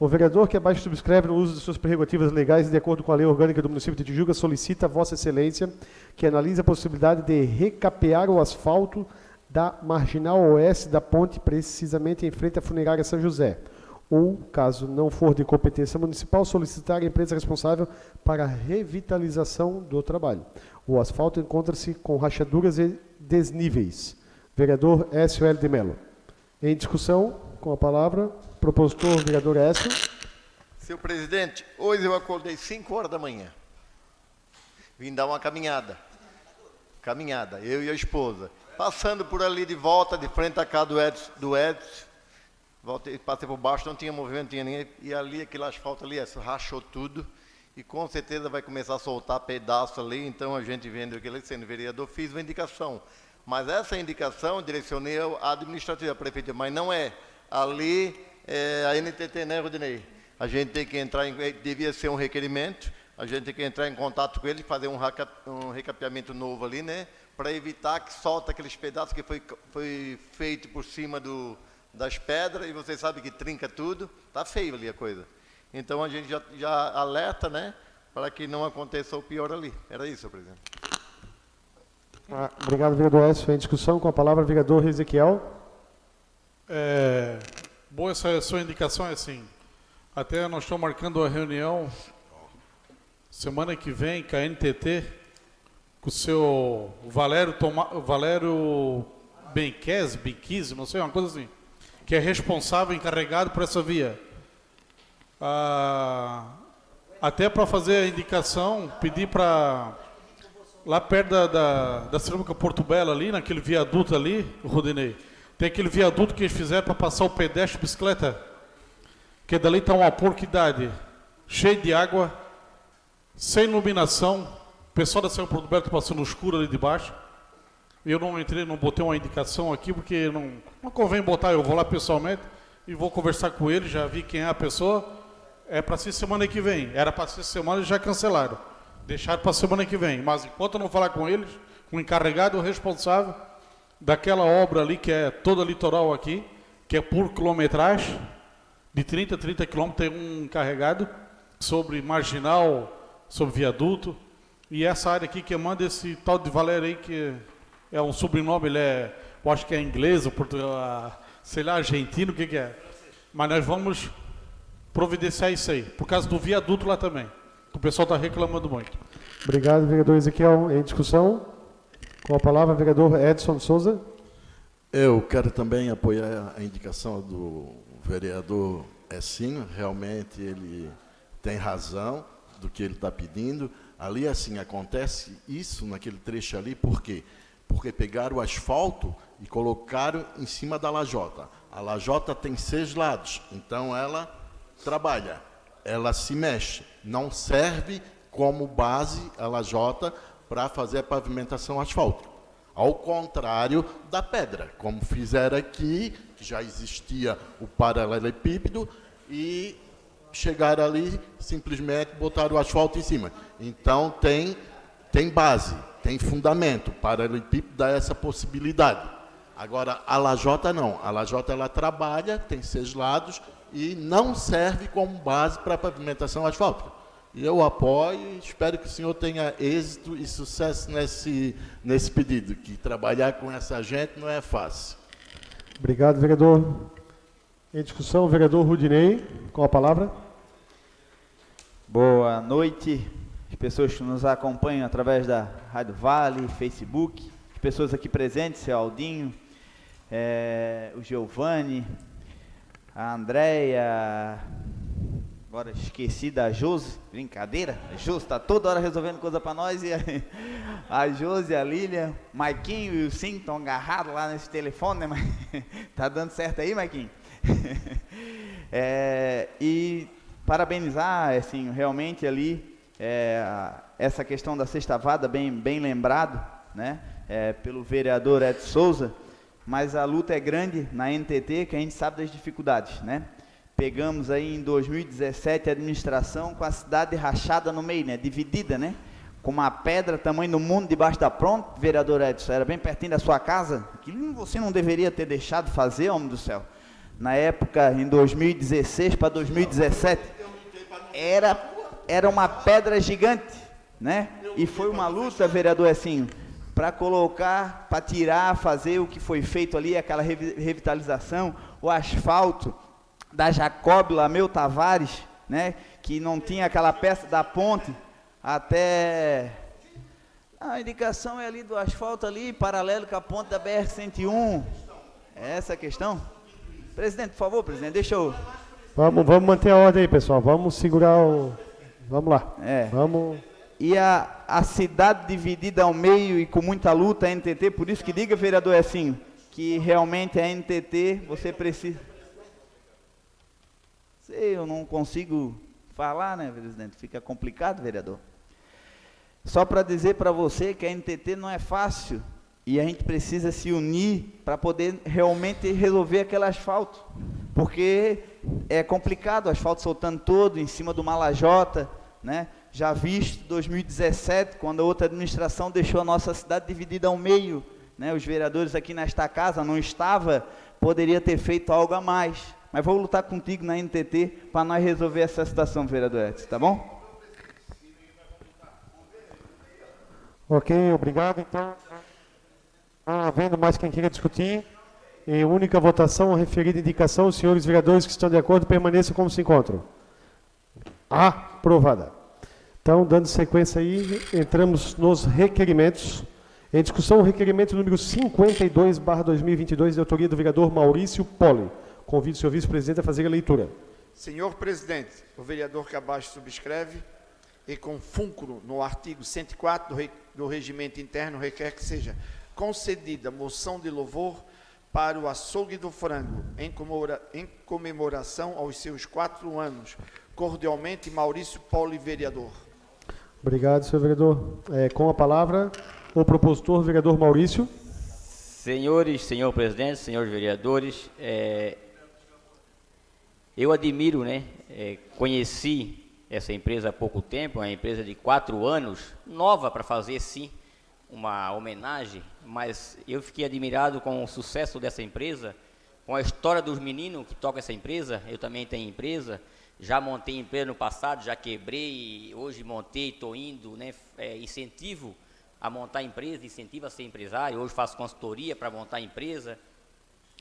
O vereador que abaixo subscreve no uso de suas prerrogativas legais de acordo com a lei orgânica do município de Tijuca solicita a Vossa Excelência que analise a possibilidade de recapear o asfalto da marginal oeste da ponte, precisamente em frente à funerária São José. Ou, caso não for de competência municipal, solicitar a empresa responsável para a revitalização do trabalho. O asfalto encontra-se com rachaduras e desníveis. Vereador S.O.L. de Mello. Em discussão, com a palavra, Propositor, vereador Écio. Senhor presidente, hoje eu acordei 5 horas da manhã. Vim dar uma caminhada. Caminhada, eu e a esposa. Passando por ali de volta, de frente à casa do Edson, do Edson voltei, passei por baixo, não tinha movimento, tinha ninguém. E ali, aquele asfalto ali, rachou tudo. e com certeza vai começar a soltar pedaço ali, então a gente vendo aquilo sendo vereador, fiz uma indicação. Mas essa indicação direcionei à administrativa, à prefeitura, mas não é. Ali é a NTT, né, Rodinei? A gente tem que entrar em, devia ser um requerimento, a gente tem que entrar em contato com ele, fazer um, um recapeamento novo ali, né? Para evitar que solta aqueles pedaços que foi, foi feito por cima do, das pedras, e você sabe que trinca tudo, tá feio ali a coisa. Então a gente já, já alerta, né? Para que não aconteça o pior ali. Era isso, presidente. Ah, obrigado, vereador Écio. Em discussão com a palavra, vereador Ezequiel. É, boa essa sua indicação, é assim. Até nós estamos marcando a reunião semana que vem com a NTT, com o seu Valério, Toma, Valério Benquez, Benquiz, não sei, uma coisa assim, que é responsável, encarregado por essa via. Ah, até para fazer a indicação, pedir para lá perto da, da, da cerâmica Porto Belo ali, naquele viaduto ali, Rodinei, tem aquele viaduto que eles fizeram para passar o pedestre de bicicleta, que dali está uma porquidade, cheio de água, sem iluminação, o pessoal da Belo está passando no escuro ali de baixo, eu não entrei, não botei uma indicação aqui, porque não, não convém botar, eu vou lá pessoalmente e vou conversar com ele, já vi quem é a pessoa, é para ser semana que vem. Era para ser semana e já cancelaram. Deixaram para semana que vem. Mas enquanto eu não falar com eles, com o encarregado, o responsável daquela obra ali, que é toda litoral aqui, que é por quilometragem, de 30 a 30 quilômetros tem um encarregado sobre marginal, sobre viaduto. E essa área aqui que manda esse tal de Valério aí, que é um sobrenome, ele é, eu acho que é inglês, ou português, sei lá, argentino, o que, que é. Mas nós vamos providenciar isso aí, por causa do viaduto lá também. O pessoal está reclamando muito. Obrigado, vereador Ezequiel. Em discussão, com a palavra, vereador Edson Souza. Eu quero também apoiar a indicação do vereador Essinho. Realmente ele tem razão do que ele está pedindo. Ali, assim, acontece isso naquele trecho ali, por quê? Porque pegaram o asfalto e colocaram em cima da lajota. A lajota tem seis lados, então ela trabalha, ela se mexe, não serve como base a lajota para fazer a pavimentação asfáltica. Ao contrário da pedra, como fizeram aqui, que já existia o paralelepípedo, e chegaram ali, simplesmente botaram o asfalto em cima. Então, tem, tem base, tem fundamento. O paralelepípedo dá essa possibilidade. Agora, a lajota não. A lajota, ela trabalha, tem seis lados, e não serve como base para pavimentação asfáltica. E eu apoio e espero que o senhor tenha êxito e sucesso nesse, nesse pedido, que trabalhar com essa gente não é fácil. Obrigado, vereador. Em discussão, vereador Rudinei, com a palavra. Boa noite, as pessoas que nos acompanham através da Rádio Vale, Facebook, as pessoas aqui presentes, seu Aldinho, é, o Giovanni, a Andréia, agora esqueci da Josi, brincadeira, a Josi está toda hora resolvendo coisa para nós, e a, a Josi, a Lília, Maiquinho e o Sim estão agarrados lá nesse telefone, né, tá dando certo aí, Maiquinho? é, e parabenizar, assim, realmente ali, é, essa questão da sexta vada, bem, bem lembrado, né, é, pelo vereador Ed Souza, mas a luta é grande na NTT, que a gente sabe das dificuldades, né? Pegamos aí em 2017 a administração com a cidade rachada no meio, né? Dividida, né? Com uma pedra tamanho do mundo debaixo da pronta, vereador Edson, era bem pertinho da sua casa. Aquilo você não deveria ter deixado fazer, homem do céu. Na época, em 2016 para 2017, era, era uma pedra gigante, né? E foi uma luta, vereador assim, para colocar, para tirar, fazer o que foi feito ali, aquela revitalização, o asfalto da Jacob Lameu Tavares, né, que não tinha aquela peça da ponte até a indicação é ali do asfalto ali, paralelo com a ponte da BR 101. É essa a questão? Presidente, por favor, presidente, deixa eu Vamos, vamos manter a ordem aí, pessoal. Vamos segurar o Vamos lá. É. Vamos e a, a cidade dividida ao meio e com muita luta, a NTT, por isso que diga, vereador assim, que realmente a NTT, você precisa... Sei, eu não consigo falar, né, presidente? Fica complicado, vereador. Só para dizer para você que a NTT não é fácil e a gente precisa se unir para poder realmente resolver aquele asfalto. Porque é complicado, o asfalto soltando todo em cima do Malajota, né? Já visto 2017, quando a outra administração deixou a nossa cidade dividida ao meio, né? Os vereadores aqui nesta casa não estava, poderia ter feito algo a mais. Mas vou lutar contigo na NTT para nós resolver essa situação, vereador Edson, tá bom? Ok, obrigado. Então, não havendo mais quem queira discutir, em única votação, referida indicação, os senhores vereadores que estão de acordo permaneçam como se encontram. Aprovada. Então, dando sequência aí, entramos nos requerimentos. Em discussão, o requerimento número 52, barra 2022, de autoria do vereador Maurício Poli. Convido o senhor vice-presidente a fazer a leitura. Senhor presidente, o vereador que abaixo subscreve e com fúnculo no artigo 104 do, re, do regimento interno requer que seja concedida moção de louvor para o açougue do frango em, comemora, em comemoração aos seus quatro anos. Cordialmente, Maurício Poli, vereador. Obrigado, senhor vereador. É, com a palavra, o propositor, vereador Maurício. Senhores, senhor presidente, senhores vereadores, é, eu admiro, né, é, conheci essa empresa há pouco tempo, uma empresa de quatro anos, nova para fazer sim uma homenagem, mas eu fiquei admirado com o sucesso dessa empresa, com a história dos meninos que tocam essa empresa, eu também tenho empresa, já montei empresa no passado, já quebrei, hoje montei, estou indo, né, é, incentivo a montar empresa, incentivo a ser empresário, hoje faço consultoria para montar empresa,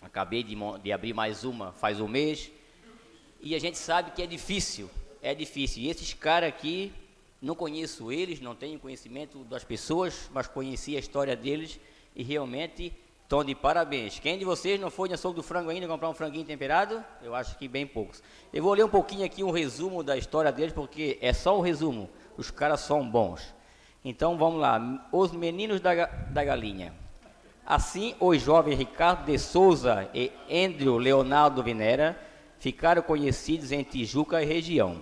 acabei de, de abrir mais uma faz um mês, e a gente sabe que é difícil, é difícil. E esses caras aqui, não conheço eles, não tenho conhecimento das pessoas, mas conheci a história deles e realmente estão de parabéns. Quem de vocês não foi na açougue do frango ainda comprar um franguinho temperado? Eu acho que bem poucos. Eu vou ler um pouquinho aqui um resumo da história deles, porque é só um resumo. Os caras são bons. Então vamos lá. Os meninos da, da galinha. Assim, os jovens Ricardo de Souza e Andrew Leonardo Vinera ficaram conhecidos em Tijuca e região.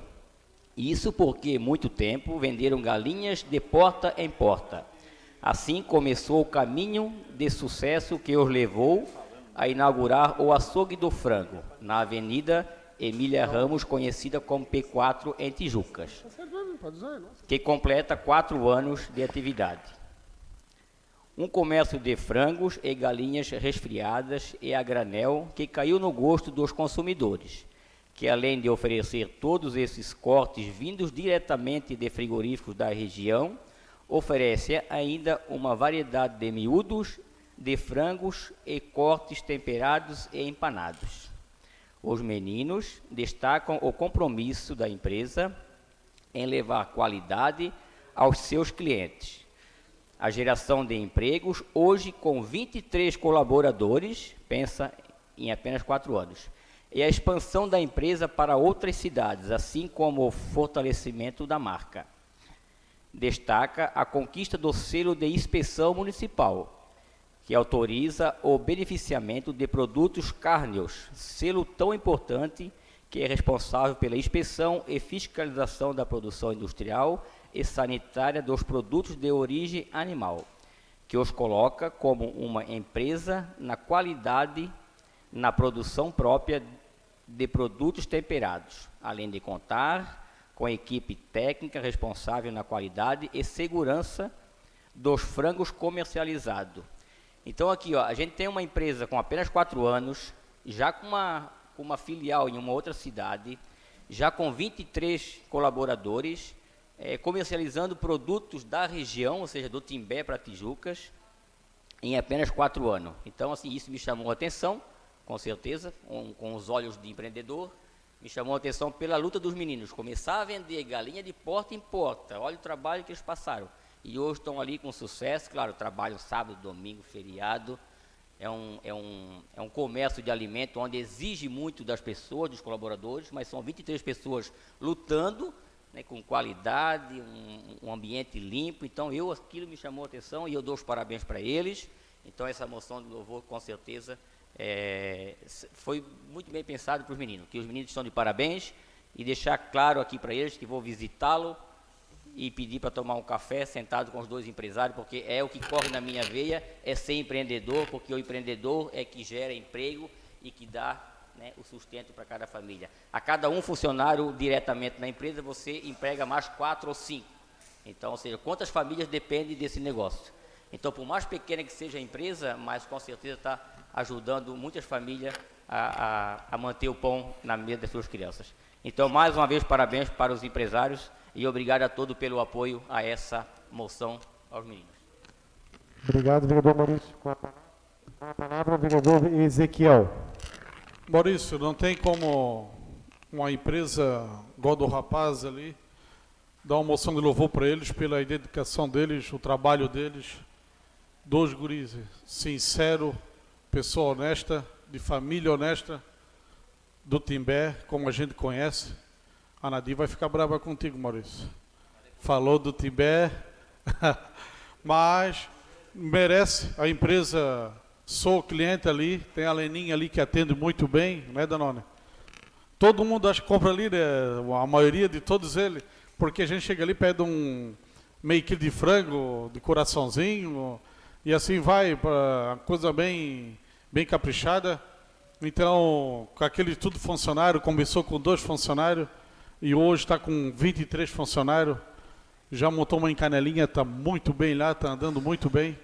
Isso porque muito tempo venderam galinhas de porta em porta. Assim começou o caminho de sucesso que os levou a inaugurar o açougue do frango, na Avenida Emília Ramos, conhecida como P4 em Tijucas, que completa quatro anos de atividade um comércio de frangos e galinhas resfriadas e a granel que caiu no gosto dos consumidores, que além de oferecer todos esses cortes vindos diretamente de frigoríficos da região, oferece ainda uma variedade de miúdos, de frangos e cortes temperados e empanados. Os meninos destacam o compromisso da empresa em levar qualidade aos seus clientes a geração de empregos, hoje com 23 colaboradores, pensa em apenas quatro anos, e a expansão da empresa para outras cidades, assim como o fortalecimento da marca. Destaca a conquista do selo de inspeção municipal, que autoriza o beneficiamento de produtos cárneos, selo tão importante que é responsável pela inspeção e fiscalização da produção industrial e sanitária dos produtos de origem animal, que os coloca como uma empresa na qualidade na produção própria de produtos temperados, além de contar com a equipe técnica responsável na qualidade e segurança dos frangos comercializados. Então aqui, ó, a gente tem uma empresa com apenas quatro anos, já com uma, uma filial em uma outra cidade, já com 23 colaboradores, é, comercializando produtos da região, ou seja, do Timbé para Tijucas, em apenas quatro anos. Então, assim, isso me chamou a atenção, com certeza, com, com os olhos de empreendedor, me chamou a atenção pela luta dos meninos. Começar a vender galinha de porta em porta, olha o trabalho que eles passaram. E hoje estão ali com sucesso, claro, trabalham sábado, domingo, feriado. É um, é, um, é um comércio de alimento onde exige muito das pessoas, dos colaboradores, mas são 23 pessoas lutando né, com qualidade, um, um, ambiente limpo. Então, eu aquilo me chamou a atenção e eu dou os parabéns para eles. Então, essa moção de louvor, com certeza, é, foi muito bem pensado para os meninos, que os meninos estão de parabéns e deixar claro aqui para eles que vou visitá-lo e pedir para tomar um café sentado com os dois empresários, porque é o que corre na minha veia, é ser empreendedor, porque o empreendedor é que gera emprego e que dá né, o sustento para cada família. A cada um funcionário diretamente na empresa, você emprega mais quatro ou cinco. Então, ou seja, quantas famílias dependem desse negócio? Então, por mais pequena que seja a empresa, mas com certeza está ajudando muitas famílias a, a, a manter o pão na mesa das suas crianças. Então, mais uma vez, parabéns para os empresários e obrigado a todos pelo apoio a essa moção aos meninos. Obrigado, vereador Maurício. Com a palavra, vereador Ezequiel. Maurício, não tem como uma empresa igual do rapaz ali dar uma moção de louvor para eles pela dedicação deles, o trabalho deles. Dois guris, sincero, pessoa honesta, de família honesta, do Timbé, como a gente conhece. A Nadir vai ficar brava contigo, Maurício. Falou do Timbé, mas merece a empresa Sou cliente ali, tem a Leninha ali que atende muito bem, né, Danone? Todo mundo acha que compra ali, né? a maioria de todos eles, porque a gente chega ali, pede um meio quilo de frango, de coraçãozinho, e assim vai, para coisa bem, bem caprichada. Então, com aquele tudo funcionário, começou com dois funcionários, e hoje está com 23 funcionários, já montou uma encanelinha, está muito bem lá, está andando muito bem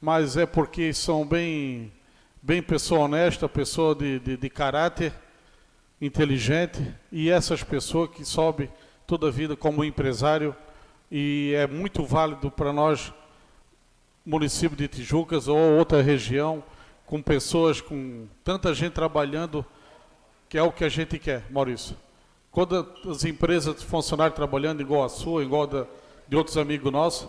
mas é porque são bem, bem pessoa honesta, pessoa de, de, de caráter inteligente, e essas pessoas que sobem toda a vida como empresário, e é muito válido para nós, município de Tijucas ou outra região, com pessoas, com tanta gente trabalhando, que é o que a gente quer, Maurício. Quando as empresas, funcionários trabalhando igual a sua, igual a de outros amigos nossos,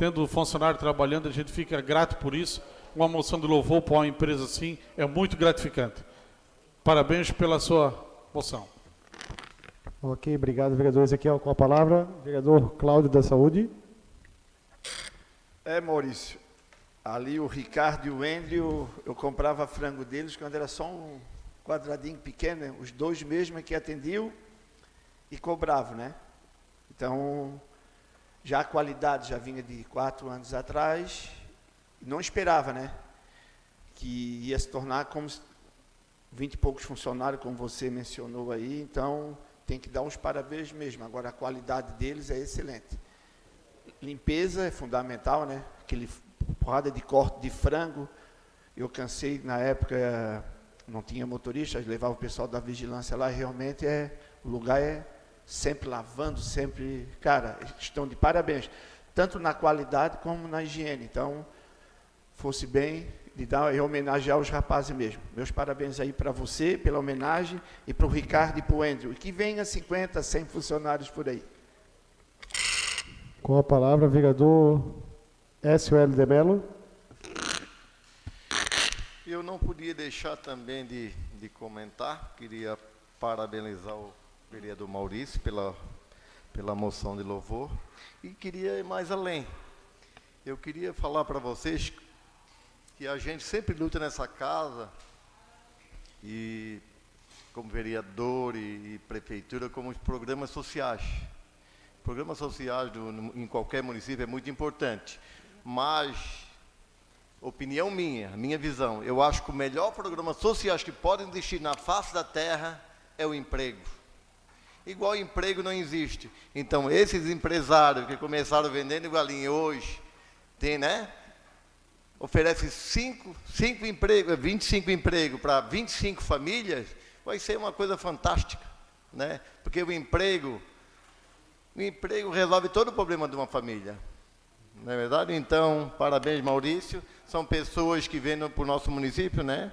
tendo funcionário trabalhando, a gente fica grato por isso. Uma moção de louvor para uma empresa assim é muito gratificante. Parabéns pela sua moção. Ok, obrigado, vereador Ezequiel. Com a palavra, vereador Cláudio da Saúde. É, Maurício, ali o Ricardo e o Andrew, eu comprava frango deles quando era só um quadradinho pequeno, né? os dois mesmo é que atendiam e cobravam, né? Então, já a qualidade já vinha de quatro anos atrás, não esperava, né? Que ia se tornar como vinte e poucos funcionários, como você mencionou aí, então tem que dar uns parabéns mesmo. Agora a qualidade deles é excelente. Limpeza é fundamental, né? Aquele porrada de corte de frango. Eu cansei na época, não tinha motorista, levava o pessoal da vigilância lá, realmente é o lugar é sempre lavando, sempre, cara, estão de parabéns, tanto na qualidade como na higiene. Então, fosse bem de dar e homenagear os rapazes mesmo. Meus parabéns aí para você pela homenagem e para o Ricardo e para o Andrew. E que venha 50, 100 funcionários por aí. Com a palavra, vereador S.O.L. de Mello. Eu não podia deixar também de, de comentar, queria parabenizar o vereador Maurício pela, pela moção de louvor e queria ir mais além. Eu queria falar para vocês que a gente sempre luta nessa casa e como vereador e, e prefeitura, como os programas sociais. Programas sociais do, em qualquer município é muito importante, mas opinião minha, minha visão, eu acho que o melhor programa sociais que podem existir na face da terra é o emprego igual emprego não existe. Então, esses empresários que começaram vendendo galinha hoje, tem, né? Oferece cinco, cinco empregos, 25 empregos para 25 famílias, vai ser uma coisa fantástica, né? Porque o emprego, o emprego resolve todo o problema de uma família. Não é verdade? Então, parabéns, Maurício. São pessoas que vêm para o nosso município, né?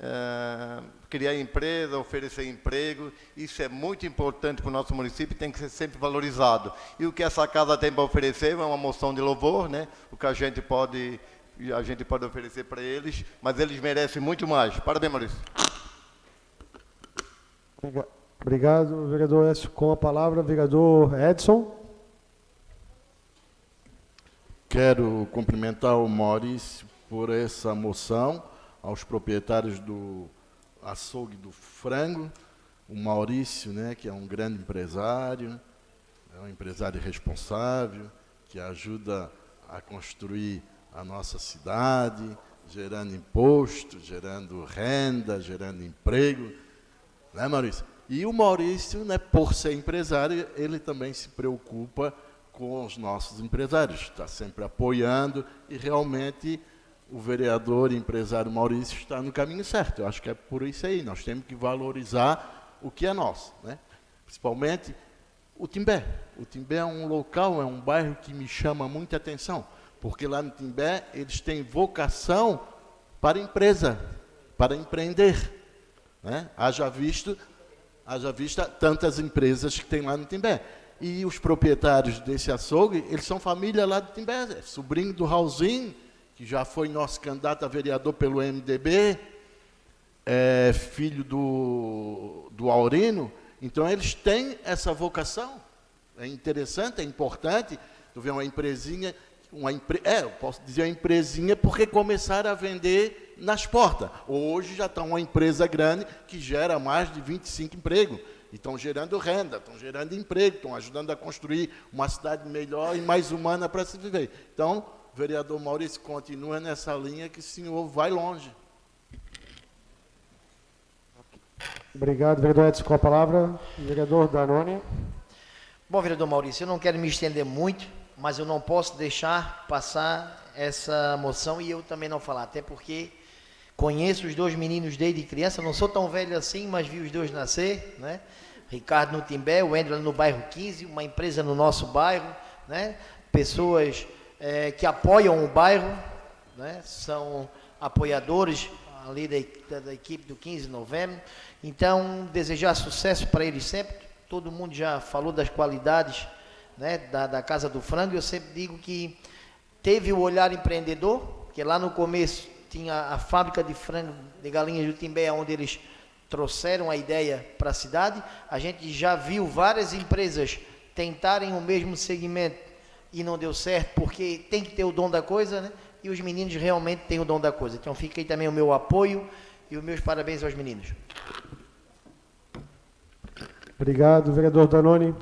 Uh, criar empresa, oferecer emprego, isso é muito importante para o nosso município e tem que ser sempre valorizado. E o que essa casa tem para oferecer é uma moção de louvor, né? o que a gente pode, a gente pode oferecer para eles, mas eles merecem muito mais. Parabéns, Maurício. Obrigado, vereador Écio. Com a palavra, vereador Edson. Quero cumprimentar o Maurício por essa moção aos proprietários do açougue do frango, o Maurício, né, que é um grande empresário, é um empresário responsável, que ajuda a construir a nossa cidade, gerando imposto, gerando renda, gerando emprego. Né, Maurício? E o Maurício, né, por ser empresário, ele também se preocupa com os nossos empresários, está sempre apoiando e realmente o vereador e empresário Maurício está no caminho certo. Eu acho que é por isso aí, nós temos que valorizar o que é nosso, né? principalmente o Timbé. O Timbé é um local, é um bairro que me chama muita atenção, porque lá no Timbé eles têm vocação para empresa, para empreender. Né? Haja, visto, haja vista tantas empresas que tem lá no Timbé. E os proprietários desse açougue, eles são família lá do Timbé, é sobrinho do Raulzinho, que já foi nosso candidato a vereador pelo MDB, é filho do, do Aurino. Então, eles têm essa vocação. É interessante, é importante. Tu vê uma empresinha, uma empre, é, eu posso dizer uma empresinha porque começaram a vender nas portas. Hoje já está uma empresa grande que gera mais de 25 empregos e estão gerando renda, estão gerando emprego, estão ajudando a construir uma cidade melhor e mais humana para se viver. Então, vereador Maurício continua nessa linha que o senhor vai longe. Obrigado, vereador Edson, com a palavra. Vereador Danone. Bom, vereador Maurício, eu não quero me estender muito, mas eu não posso deixar passar essa moção e eu também não falar, até porque Conheço os dois meninos desde criança, não sou tão velho assim, mas vi os dois nascer, né? Ricardo no Timbé, o André no bairro 15, uma empresa no nosso bairro, né? Pessoas é, que apoiam o bairro, né? São apoiadores ali da, da, equipe do 15 de novembro. Então, desejar sucesso para eles sempre. Todo mundo já falou das qualidades né, da, da Casa do Frango. Eu sempre digo que teve o olhar empreendedor, que lá no começo tinha a fábrica de frango de galinhas do Timbé, onde eles trouxeram a ideia para a cidade. A gente já viu várias empresas tentarem o mesmo segmento e não deu certo, porque tem que ter o dom da coisa, né? E os meninos realmente têm o dom da coisa. Então fica aí também o meu apoio e os meus parabéns aos meninos. Obrigado, vereador Danone.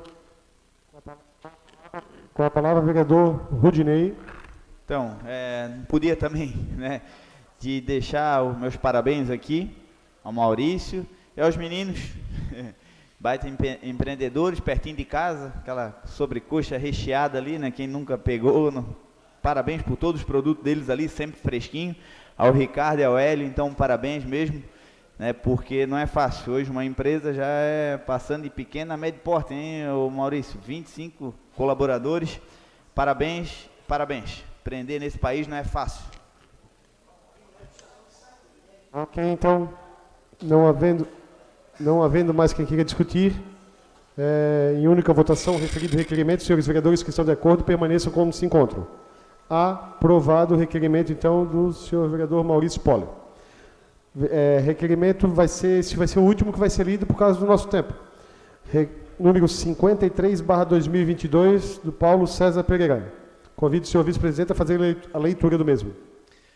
Com a palavra, vereador Rudinei. Então, é, não podia também, né? de deixar os meus parabéns aqui ao Maurício e aos meninos, baita empreendedores, pertinho de casa, aquela sobrecoxa recheada ali, né? Quem nunca pegou, parabéns por todos os produtos deles ali, sempre fresquinho. Ao Ricardo e ao Hélio, então parabéns mesmo, né? Porque não é fácil. Hoje uma empresa já é passando de pequena a médio porte, hein, o Maurício? 25 colaboradores. Parabéns, parabéns. Empreender nesse país não é fácil. Ok, então, não havendo, não havendo mais quem queira discutir, é, em única votação, referido o requerimento, senhores vereadores que estão de acordo, permaneçam como se encontram. Aprovado o requerimento, então, do senhor vereador Maurício Poli. É, requerimento vai ser, esse vai ser o último que vai ser lido por causa do nosso tempo. Re, número 53, barra 2022, do Paulo César Pereira. Convido o senhor vice-presidente a fazer a leitura do mesmo.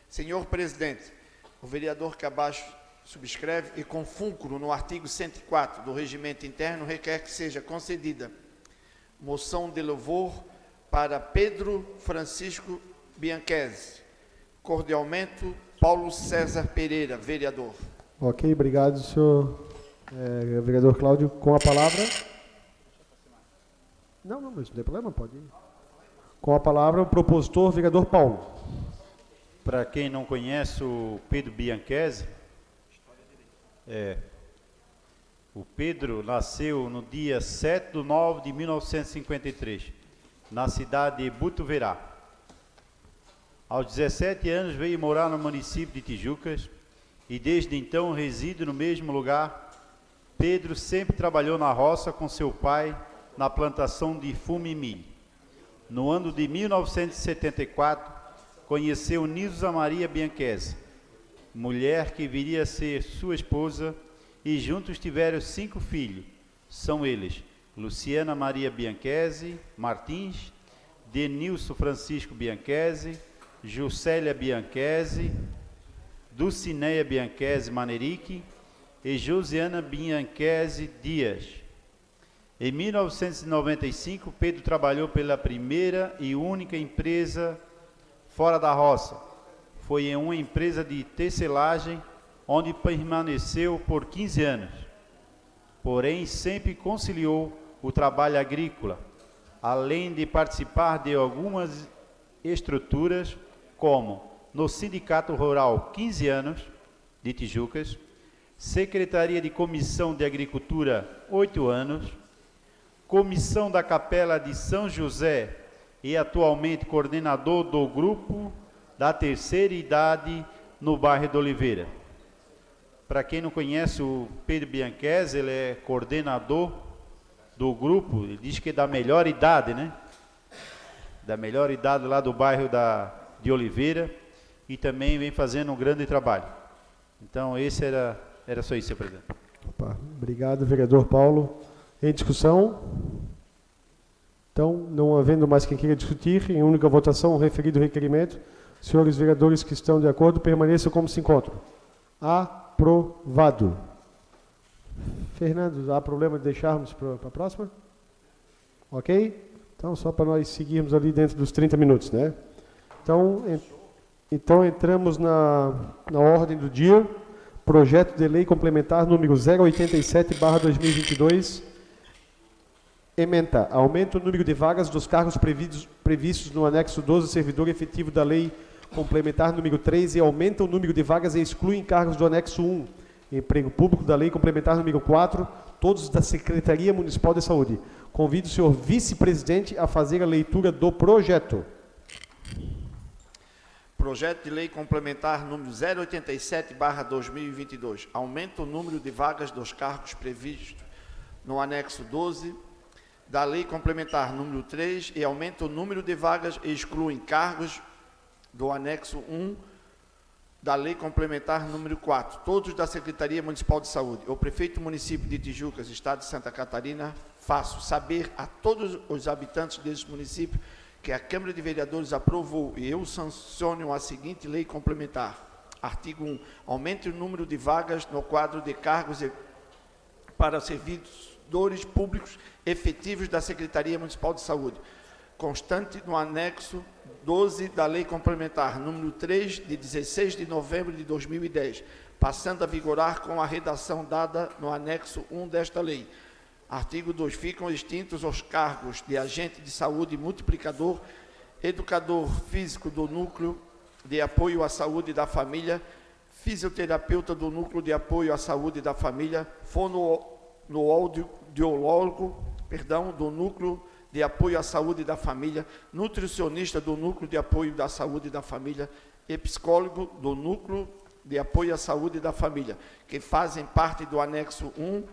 Senhor presidente, o vereador que abaixo subscreve e com fulcro no artigo 104 do regimento interno requer que seja concedida moção de louvor para Pedro Francisco Bianchese. Cordialmente, Paulo César Pereira, vereador. Ok, obrigado, senhor é, vereador Cláudio. Com a palavra. Não, não, não tem problema, pode ir. Com a palavra, o propositor, vereador Paulo. Para quem não conhece o Pedro Bianchese, é, o Pedro nasceu no dia 7 de 9 de 1953, na cidade de Butuverá. Aos 17 anos veio morar no município de Tijucas e desde então reside no mesmo lugar. Pedro sempre trabalhou na roça com seu pai na plantação de fumo e milho. No ano de 1974, conheceu Nilza Maria Bianchese, mulher que viria a ser sua esposa, e juntos tiveram cinco filhos. São eles Luciana Maria Bianchese Martins, Denilson Francisco Bianchese, Juscelia Bianchese, Dulcineia Bianchese Manerique e Josiana Bianchese Dias. Em 1995, Pedro trabalhou pela primeira e única empresa fora da roça. Foi em uma empresa de tecelagem, onde permaneceu por 15 anos. Porém, sempre conciliou o trabalho agrícola, além de participar de algumas estruturas, como no Sindicato Rural 15 anos, de Tijucas, Secretaria de Comissão de Agricultura 8 anos, Comissão da Capela de São José e atualmente coordenador do grupo da terceira idade no bairro de Oliveira. Para quem não conhece o Pedro Bianchese, ele é coordenador do grupo, ele diz que é da melhor idade, né? Da melhor idade lá do bairro da, de Oliveira e também vem fazendo um grande trabalho. Então, esse era, era só isso, senhor presidente. Opa, obrigado, vereador Paulo. Em discussão? Então, não havendo mais quem queira discutir, em única votação, o referido requerimento, senhores vereadores que estão de acordo, permaneçam como se encontram. Aprovado. Fernando, há problema de deixarmos para a próxima? Ok? Então, só para nós seguirmos ali dentro dos 30 minutos, né? Então, en então entramos na, na ordem do dia. Projeto de lei complementar número 087, barra 2022. Ementa. Aumenta o número de vagas dos cargos previstos, previstos no anexo 12, servidor efetivo da lei complementar número 3 e aumenta o número de vagas e exclui encargos do anexo 1 Emprego Público da Lei Complementar número 4, todos da Secretaria Municipal de Saúde. Convido o senhor vice-presidente a fazer a leitura do projeto. Projeto de Lei Complementar número 087/2022. Aumenta o número de vagas dos cargos previstos no anexo 12 da Lei Complementar número 3 e aumenta o número de vagas e exclui cargos do anexo 1 da Lei Complementar número 4, todos da Secretaria Municipal de Saúde. O prefeito do município de Tijucas, Estado de Santa Catarina, faço saber a todos os habitantes desse município que a Câmara de Vereadores aprovou e eu sanciono a seguinte lei complementar. Artigo 1. Aumente o número de vagas no quadro de cargos para servidores públicos efetivos da Secretaria Municipal de Saúde, constante no anexo 12 da Lei Complementar número 3, de 16 de novembro de 2010, passando a vigorar com a redação dada no anexo 1 desta lei. Artigo 2. Ficam extintos os cargos de agente de saúde multiplicador, educador físico do núcleo de apoio à saúde da família, fisioterapeuta do núcleo de apoio à saúde da família, fonoaudiólogo, perdão, do núcleo de apoio à saúde da família, nutricionista do núcleo de apoio da saúde da família e psicólogo do núcleo de apoio à saúde da família, que fazem parte do anexo 1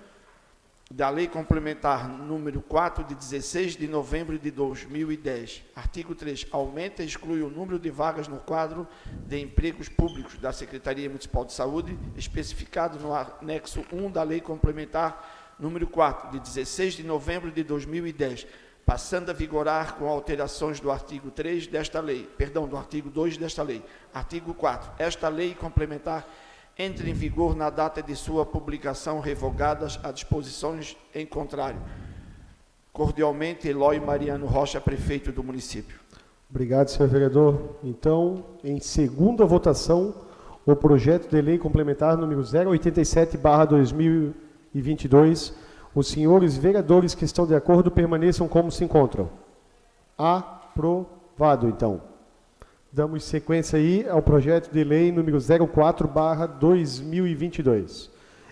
da Lei Complementar número 4 de 16 de novembro de 2010. Artigo 3. Aumenta e exclui o número de vagas no quadro de empregos públicos da Secretaria Municipal de Saúde, especificado no anexo 1 da Lei Complementar número 4 de 16 de novembro de 2010 passando a vigorar com alterações do artigo 3 desta lei, perdão, do artigo 2 desta lei. Artigo 4. Esta lei complementar entra em vigor na data de sua publicação, revogadas as disposições em contrário. Cordialmente, Eloy Mariano Rocha, prefeito do município. Obrigado, senhor vereador. Então, em segunda votação, o projeto de lei complementar número 087/2022 os senhores vereadores que estão de acordo permaneçam como se encontram. Aprovado, então. Damos sequência aí ao projeto de lei número 04, 2022.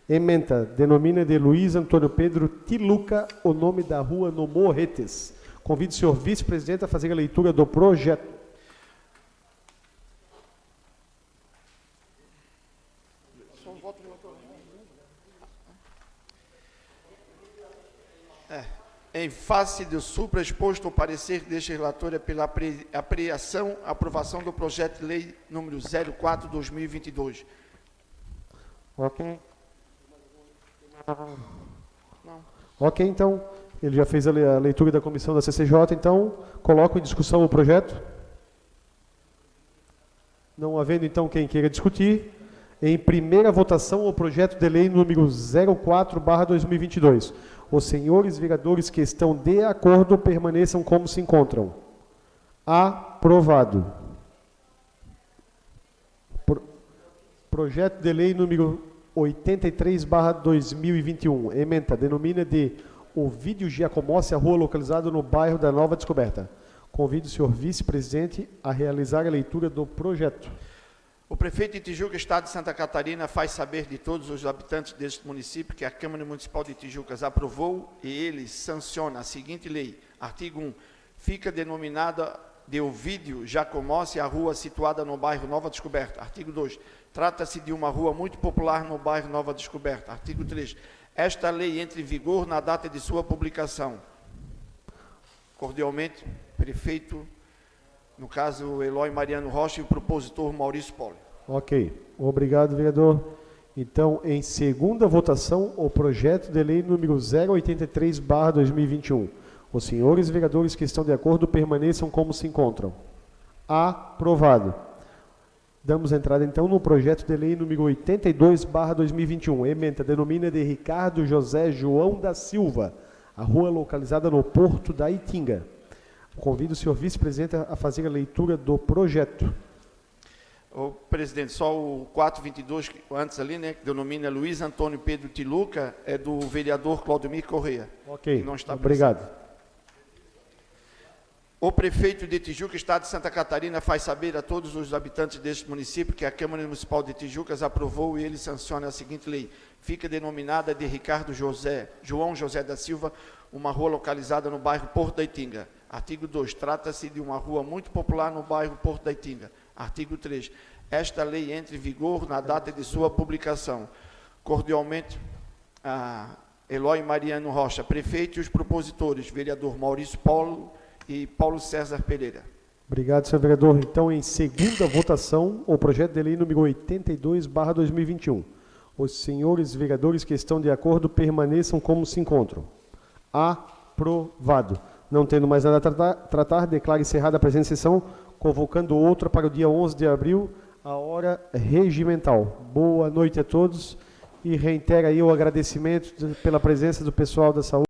Ementa, denomina de Luiz Antônio Pedro Tiluca o nome da rua no Morretes. Convido o senhor vice-presidente a fazer a leitura do projeto. Em face do supraexposto parecer deste relatório pela apreensão aprovação do projeto de lei número 04/2022. OK. Não. OK, então, ele já fez a leitura da comissão da CCJ, então coloco em discussão o projeto. Não havendo então quem queira discutir, Em primeira votação, o projeto de lei número 04/2022. Os senhores vereadores que estão de acordo permaneçam como se encontram. Aprovado. Pro- Projeto de lei número 83/2021. Ementa denomina de Ovídio Giacomossi a rua localizada no bairro da Nova Descoberta. Convido o senhor vice-presidente a realizar a leitura do projeto. O prefeito de Tijuca, Estado de Santa Catarina, faz saber de todos os habitantes deste município que a Câmara Municipal de Tijucas aprovou e ele sanciona a seguinte lei. Artigo 1. Fica denominada de Ovídio Jacomossi a rua situada no bairro Nova Descoberta. Artigo 2. Trata-se de uma rua muito popular no bairro Nova Descoberta. Artigo 3. Esta lei entra em vigor na data de sua publicação. Cordialmente, prefeito no caso, Eloy Mariano Rocha e o propositor Maurício Poli. Ok. Obrigado, vereador. Então, em segunda votação, o projeto de lei número 083/2021. Os senhores vereadores que estão de acordo permaneçam como se encontram. Aprovado. Damos entrada então no projeto de lei número 82/2021. Ementa denomina de Ricardo José João da Silva, a rua localizada no Porto da Itinga. Convido o senhor vice-presidente a fazer a leitura do projeto. O presidente, só o 422, que- antes ali, né, que denomina Luiz Antônio Pedro Tiluca, é do vereador Claudemir Correia. Ok, não está obrigado. O prefeito de Tijuca, Estado de Santa Catarina, faz saber a todos os habitantes deste município que a Câmara Municipal de Tijucas aprovou e ele sanciona a seguinte lei. Fica denominada de Ricardo José, João José da Silva, uma rua localizada no bairro Porto da Itinga. Artigo 2. Trata-se de uma rua muito popular no bairro Porto da Itinga. Artigo 3. Esta lei entra em vigor na data de sua publicação. Cordialmente, a Eloy Mariano Rocha, prefeito, e os propositores, vereador Maurício Paulo e Paulo César Pereira. Obrigado, senhor vereador. Então, em segunda votação, o projeto de lei número 82/2021. Os senhores vereadores que estão de acordo permaneçam como se encontram. Aprovado. Não tendo mais nada a tratar, tratar declaro encerrada a presente sessão, convocando outra para o dia 11 de abril, a hora regimental. Boa noite a todos e reitero aí o agradecimento de- pela presença do pessoal da saúde.